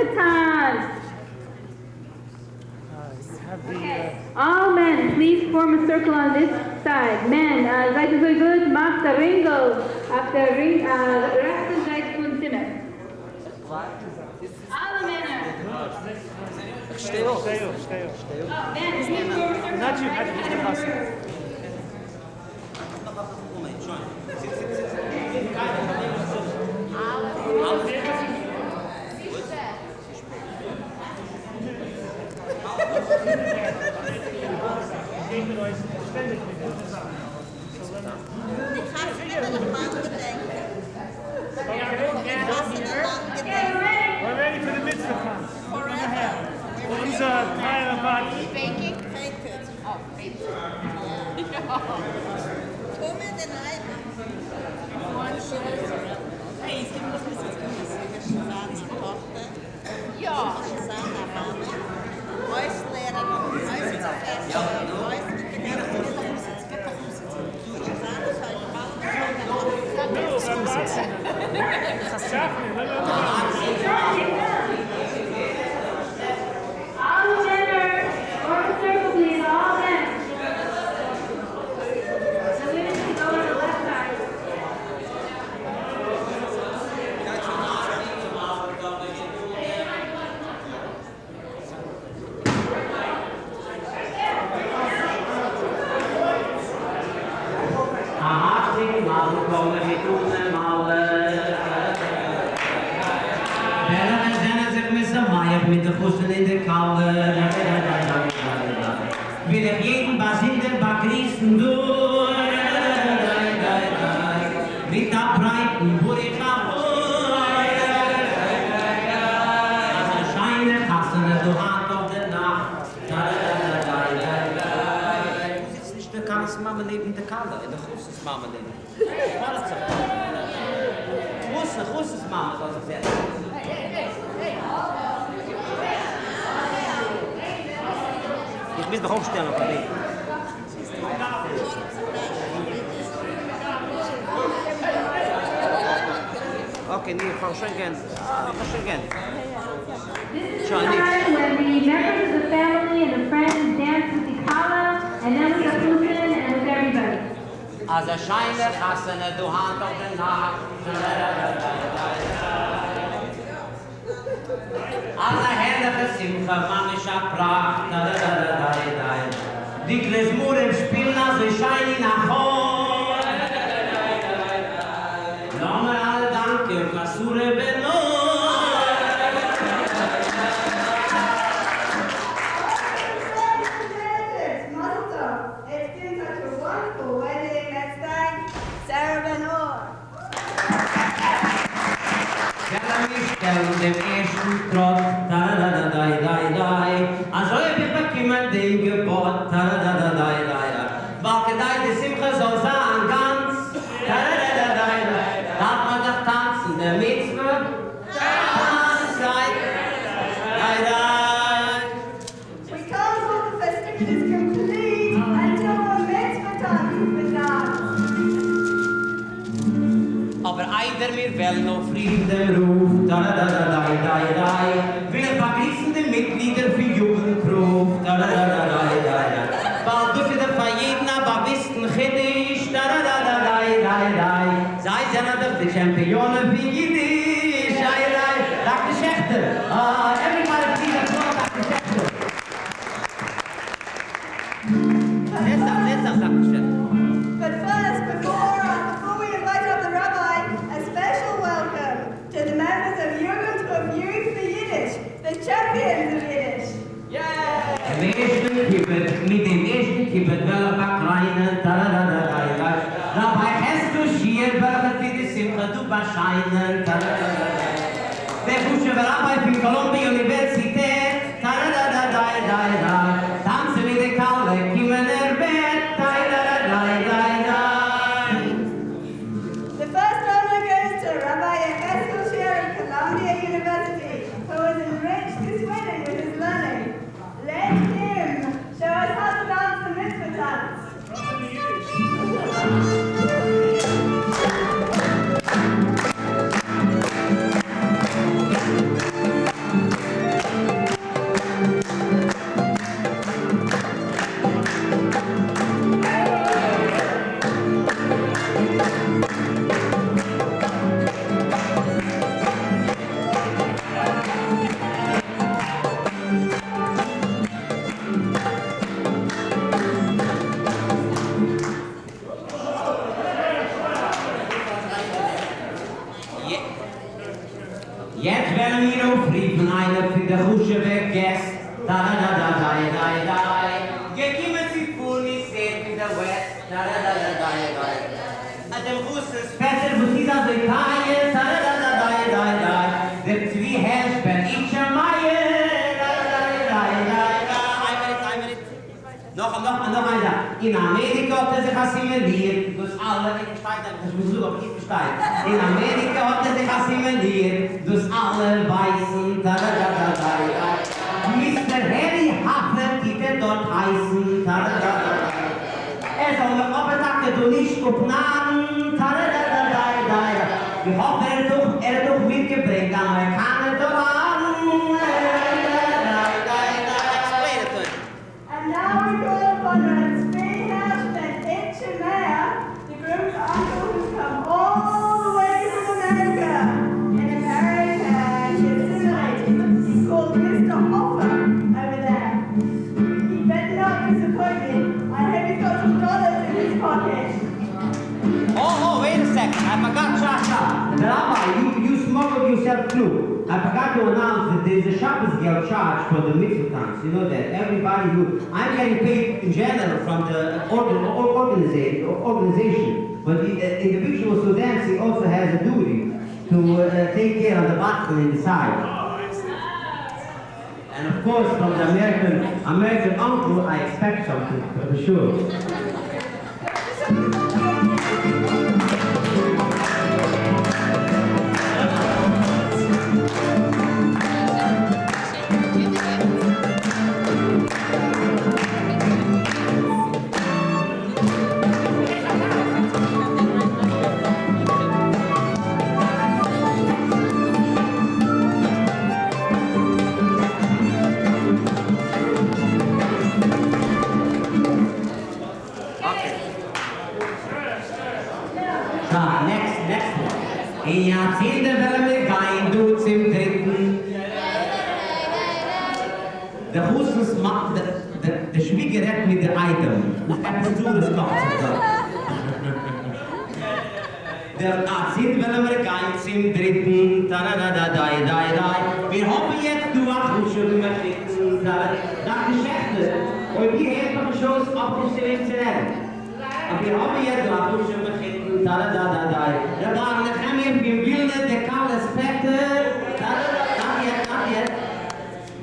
[SPEAKER 2] desensitized. All men, please form a circle on this side. Men, seid so gut, macht der Ringo auf der Ring, rechten Seite von Zimmer. Alle Männer.
[SPEAKER 4] Steh auf. Steh
[SPEAKER 2] auf. Please form a circle.
[SPEAKER 20] Ah,
[SPEAKER 2] next, next one. In Jahrzehntenwelle mit Wein, du zum dritten. Der Hussus macht, der, der, Schwieger hat mit der Item. We Dures We Der Jahrzehntenwelle mit Wein zum We Da, da, da, da, da, da, da. Wir hoffen jetzt, du wachst und schon immer Und wir helfen schon auf die Stelle We. Aber wir hoffen da da da da da da. Rabbi, let him be builded the cow respected. Da da da. Not yet, not yet.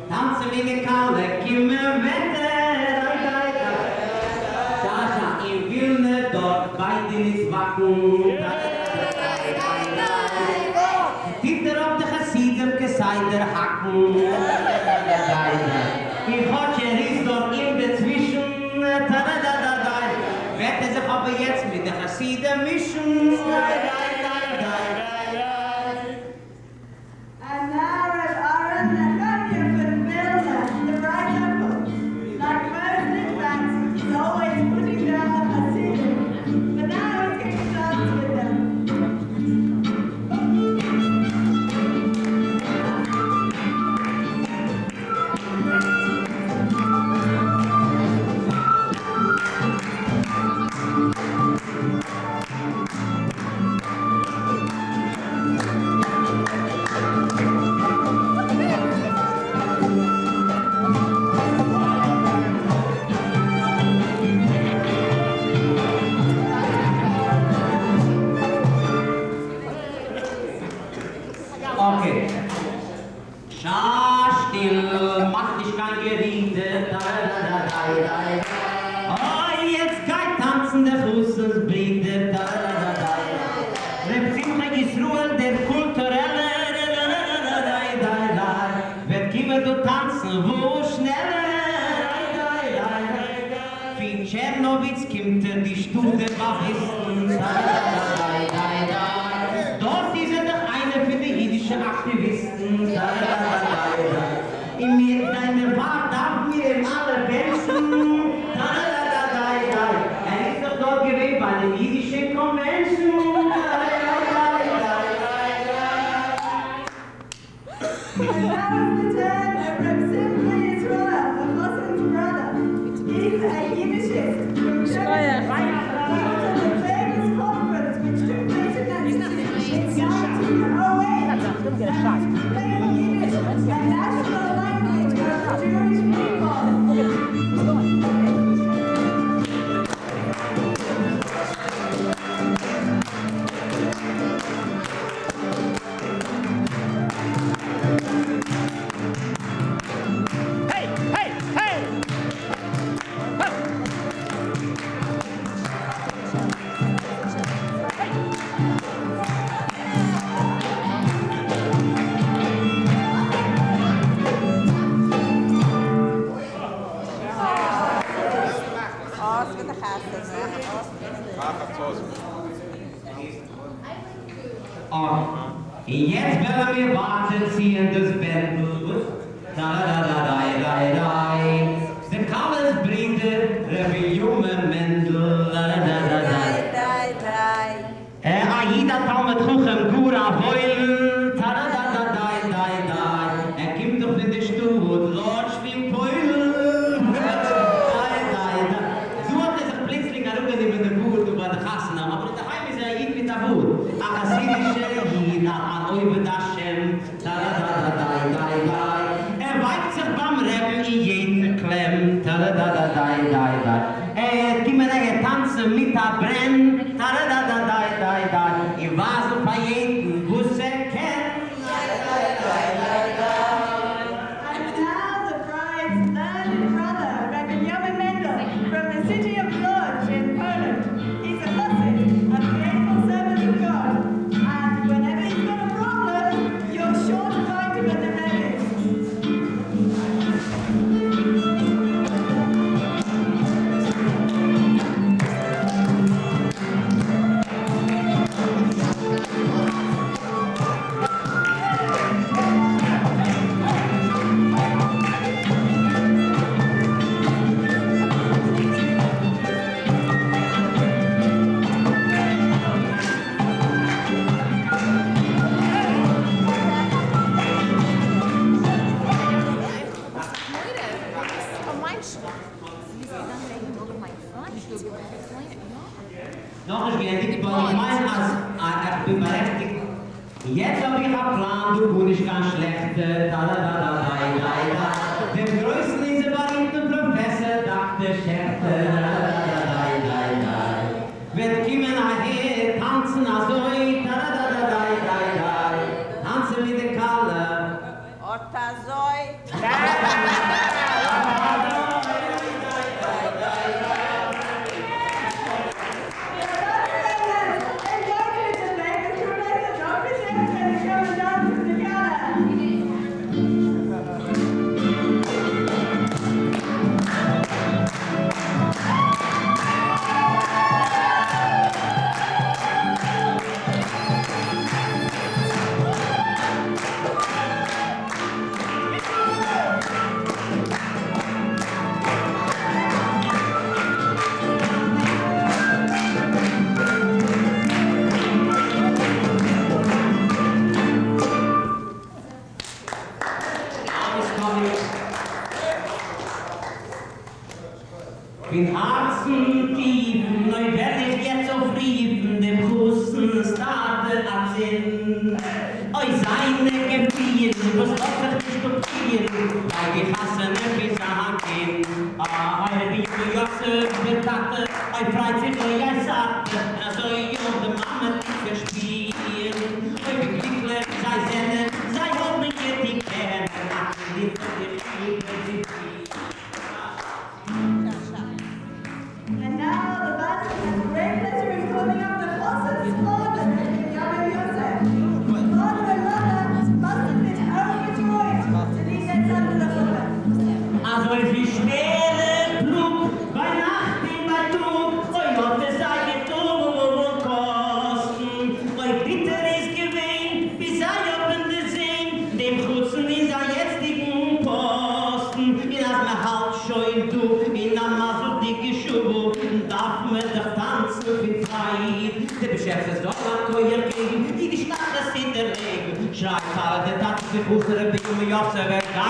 [SPEAKER 2] Tanzen wie eine Kau, der Kimmel wette. Da da da. Da da. In Wilne dort bei Denis Vakuum.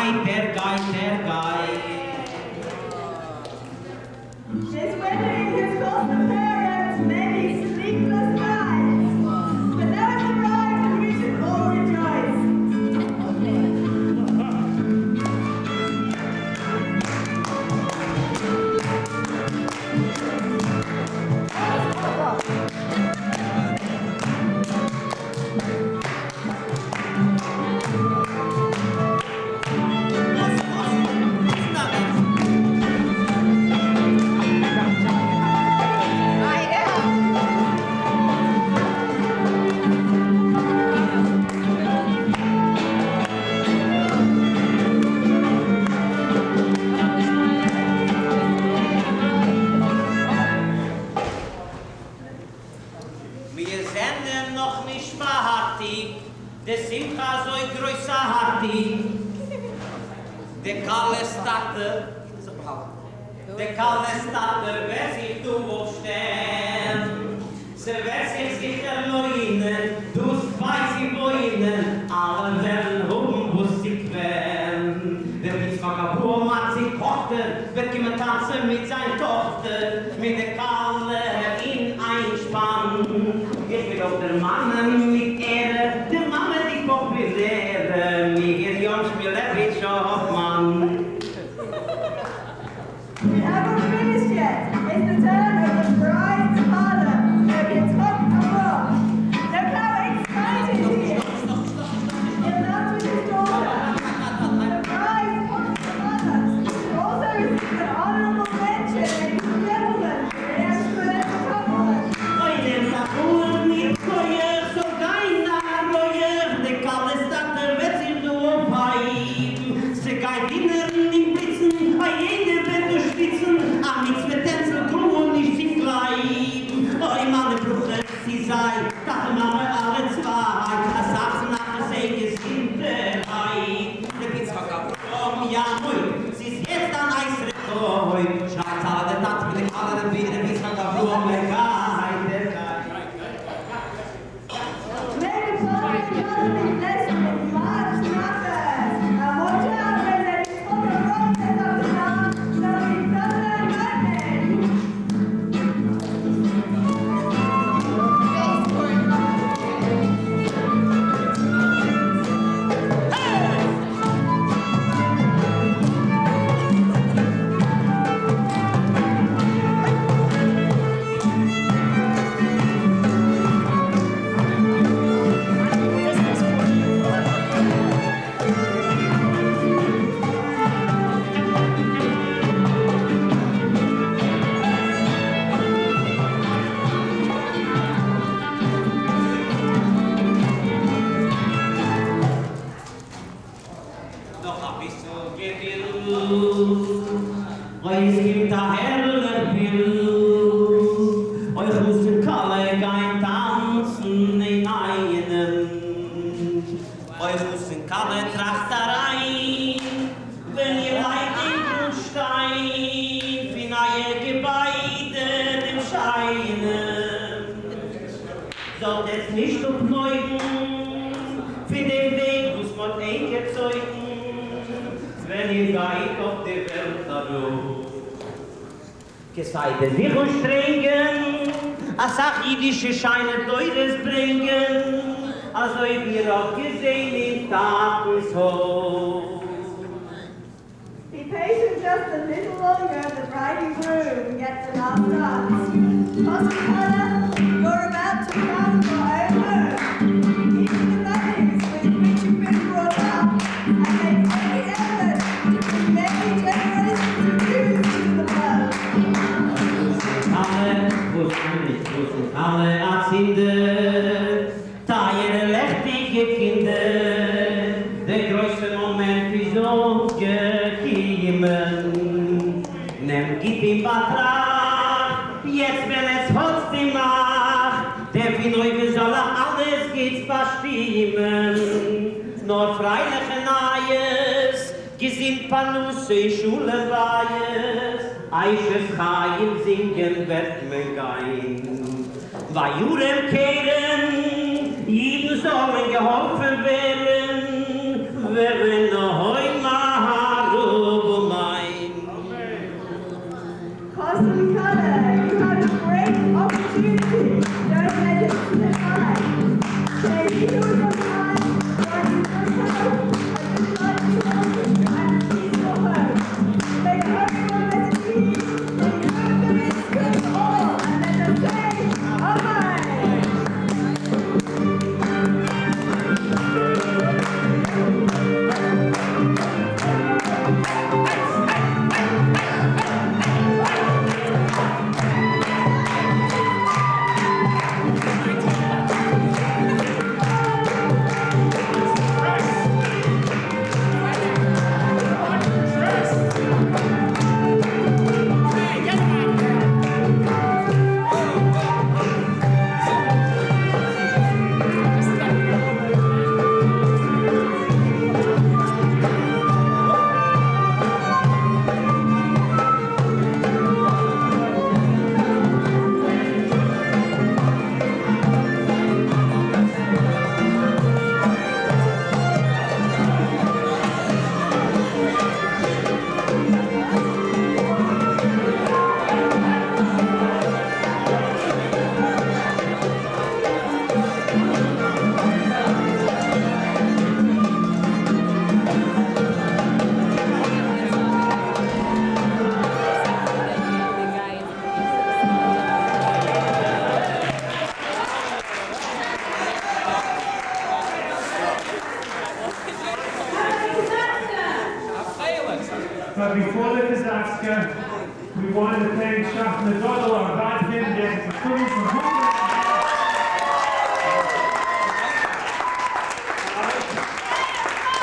[SPEAKER 2] Wer geit, praise him. Seite sich strengen, a sach jidische Scheine teures bringen, also i wir auch gesehen im Tageshof.
[SPEAKER 7] Be patient just a little longer, the bride and groom
[SPEAKER 2] gets enough dust. Regen wird mir gein. Weil Juden kehren, jeden Sommer geholfen werden,
[SPEAKER 4] Shachne Godel, our God Hidden Dancing Students from Hungary.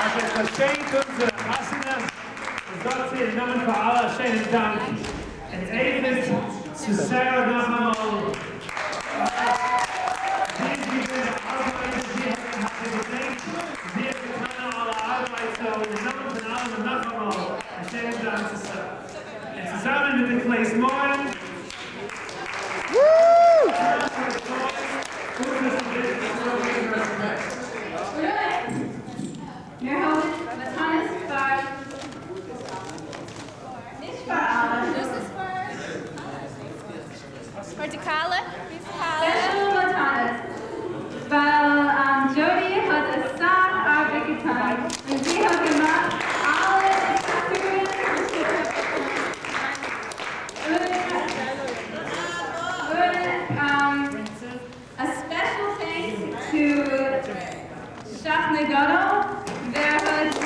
[SPEAKER 4] Als je het geschenk kunt, de Hassanen, dat ze in namen van alle schönen dank. En even zu Sarah nog eenmaal. Dit is de arbeid, die hebben gedenkt. Die hebben gedaan alle arbeid, zo in de namen van allen nog eenmaal. Een schönen dank zu Sarah. En zusammen met de Klees Moren.
[SPEAKER 14] Wir haben Johannes Bar. Nicht Bar, aber
[SPEAKER 8] This is for Vertikale.
[SPEAKER 14] Special Johannes. Weil ähm, Jody hat es satt Arbeit getan. Und sie hat gemacht alle um, a special thanks to Shach Nagano. There was a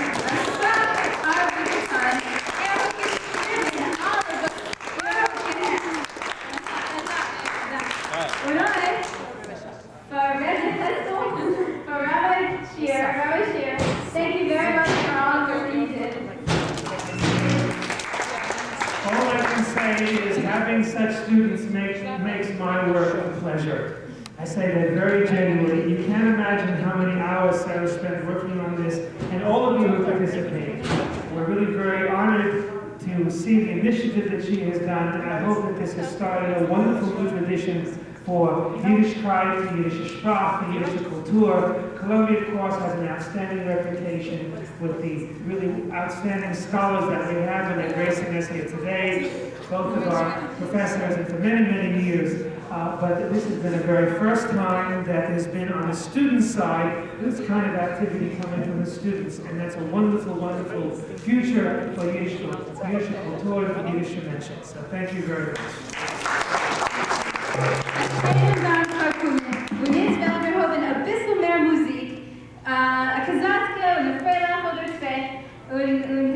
[SPEAKER 14] satt Arbeit getan. Er hat geschrieben alle Alright. For Reggie Pestle, for Rabbi Shear, Rabbi Shear, thank you very much for all the work you did.
[SPEAKER 4] All I can say is having such students makes, makes my work a pleasure. I say that very genuinely. You can't imagine how many hours Sarah spent working on this, and all of you who participate. We're really very honored to see the initiative that she has done, and I hope that this has started a wonderful new tradition for Yiddishkeit, Yiddish Sprach, the Yiddish Kultur. Columbia, of course, has an outstanding reputation with the really outstanding scholars that we have, and they're gracing us here today, both of our professors, and for many, many years. Uh, but this has been the very first time that there's been on the student side this kind of activity coming from the students, and that's a wonderful, wonderful future for Yiddish, Kultur, for Yiddish Dimension. So thank you very much.
[SPEAKER 14] Und jetzt werden wir hören ein oder zwei. Und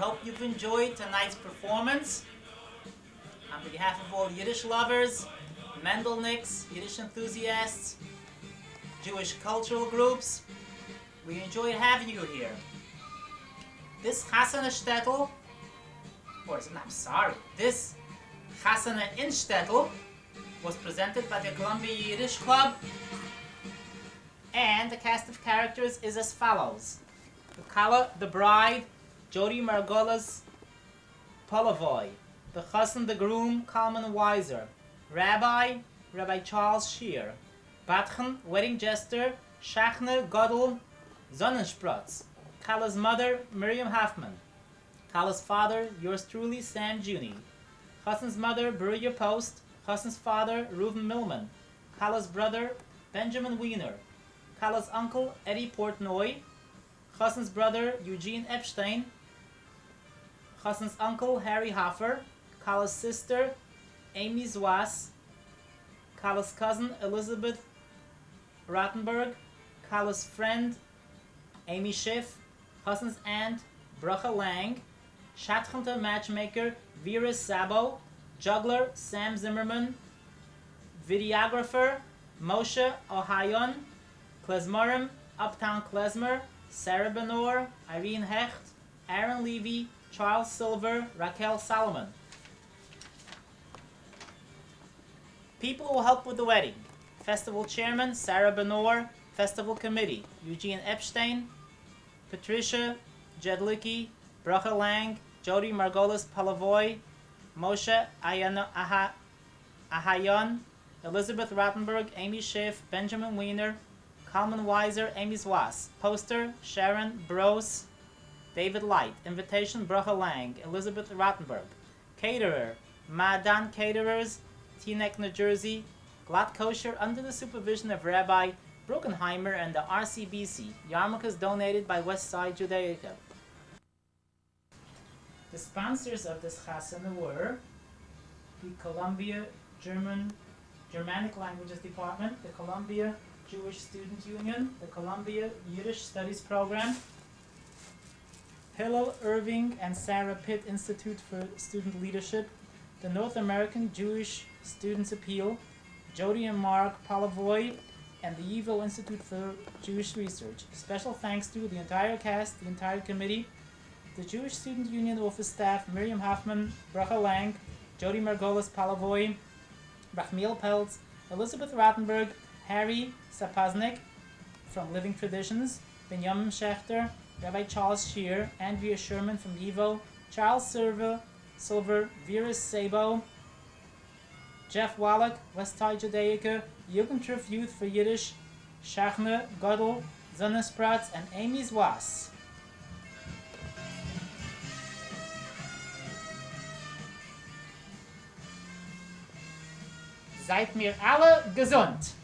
[SPEAKER 1] hope you've enjoyed tonight's performance. On behalf of all Yiddish lovers, Mendelnicks, Yiddish enthusiasts, Jewish cultural groups, we enjoyed having you here. This Chasana Shtetl, or is- I'm sorry, this Chasana in Shtetl was presented by the Columbia Yiddish Club, and the cast of characters is as follows. The Kala, the bride, Jody Margolis Polavoy. The Chassan, the groom, Kalman Weiser. Rabbi, Rabbi Charles Shear. Batchen, wedding jester, Shachne Godel Sonnensprotz. Kala's mother, Miriam Hoffman. Kala's father, yours truly, Sam Juni. Chassan's mother, Beruya Post. Chassan's father, Reuven Millman. Kala's brother, Benjamin Wiener. Kala's uncle, Eddie Portnoy. Chassan's brother, Eugene Epstein. Chassan's uncle, Harry Hoffer. Kala's sister, Amy Zwas. Kala's cousin, Elizabeth Rottenberg. Kala's friend, Amy Schiff. Chassan's aunt, Bracha Lang. Shatchanta matchmaker, Vera Sabo. Juggler, Sam Zimmerman. Videographer, Moshe Ohayon. Klezmorim, Uptown Klezmer. Sarah Benor, Irene Hecht, Aaron Levy, Charles Silver, Raquel Solomon. People who will help with the wedding. Festival Chairman, Sarah Benor. Festival Committee, Eugene Epstein, Patricia Jedlicki, Bracha Lang, Jody Margolis Palavoy, Moshe Ayano- Aha- Ahayon, Elizabeth Rottenberg, Amy Schiff, Benjamin Wiener, Kalman Weiser, Amy Zwas. Poster, Sharon Bros, David Light. Invitation, Bracha Lang, Elizabeth Rottenberg. Caterer, Madan Caterers, Teaneck, New Jersey. Glatt Kosher under the supervision of Rabbi Bruckenheimer and the RCBC. Yarmulkes donated by Westside Judaica. The sponsors of this chasana were the Columbia German Germanic Languages Department, the Columbia Jewish Student Union, the Columbia Yiddish Studies Program, Hillel Irving and Sarah Pitt Institute for Student Leadership, the North American Jewish Students Appeal, Jody and Mark Palavoy, and the YIVO Institute for Jewish Research. Special thanks to the entire cast, the entire committee, the Jewish Student Union office staff, Miriam Hoffman, Bracha Lang, Jody Margolis Palavoy, Rachmiel Peltz, Elizabeth Rottenberg, Harry Sapoznik from Living Traditions, Benjamin Schechter, Rabbi Charles Shear, Andrea Sherman from YIVO, Charles Silver, Silver, Vera Sabo, Jeff Wallach, Westside Judaica, Jugendtreff Youth for Yiddish, Shachne, Godel, Sonnenspratz, and Amy Zwas. Seid mir alle gesund!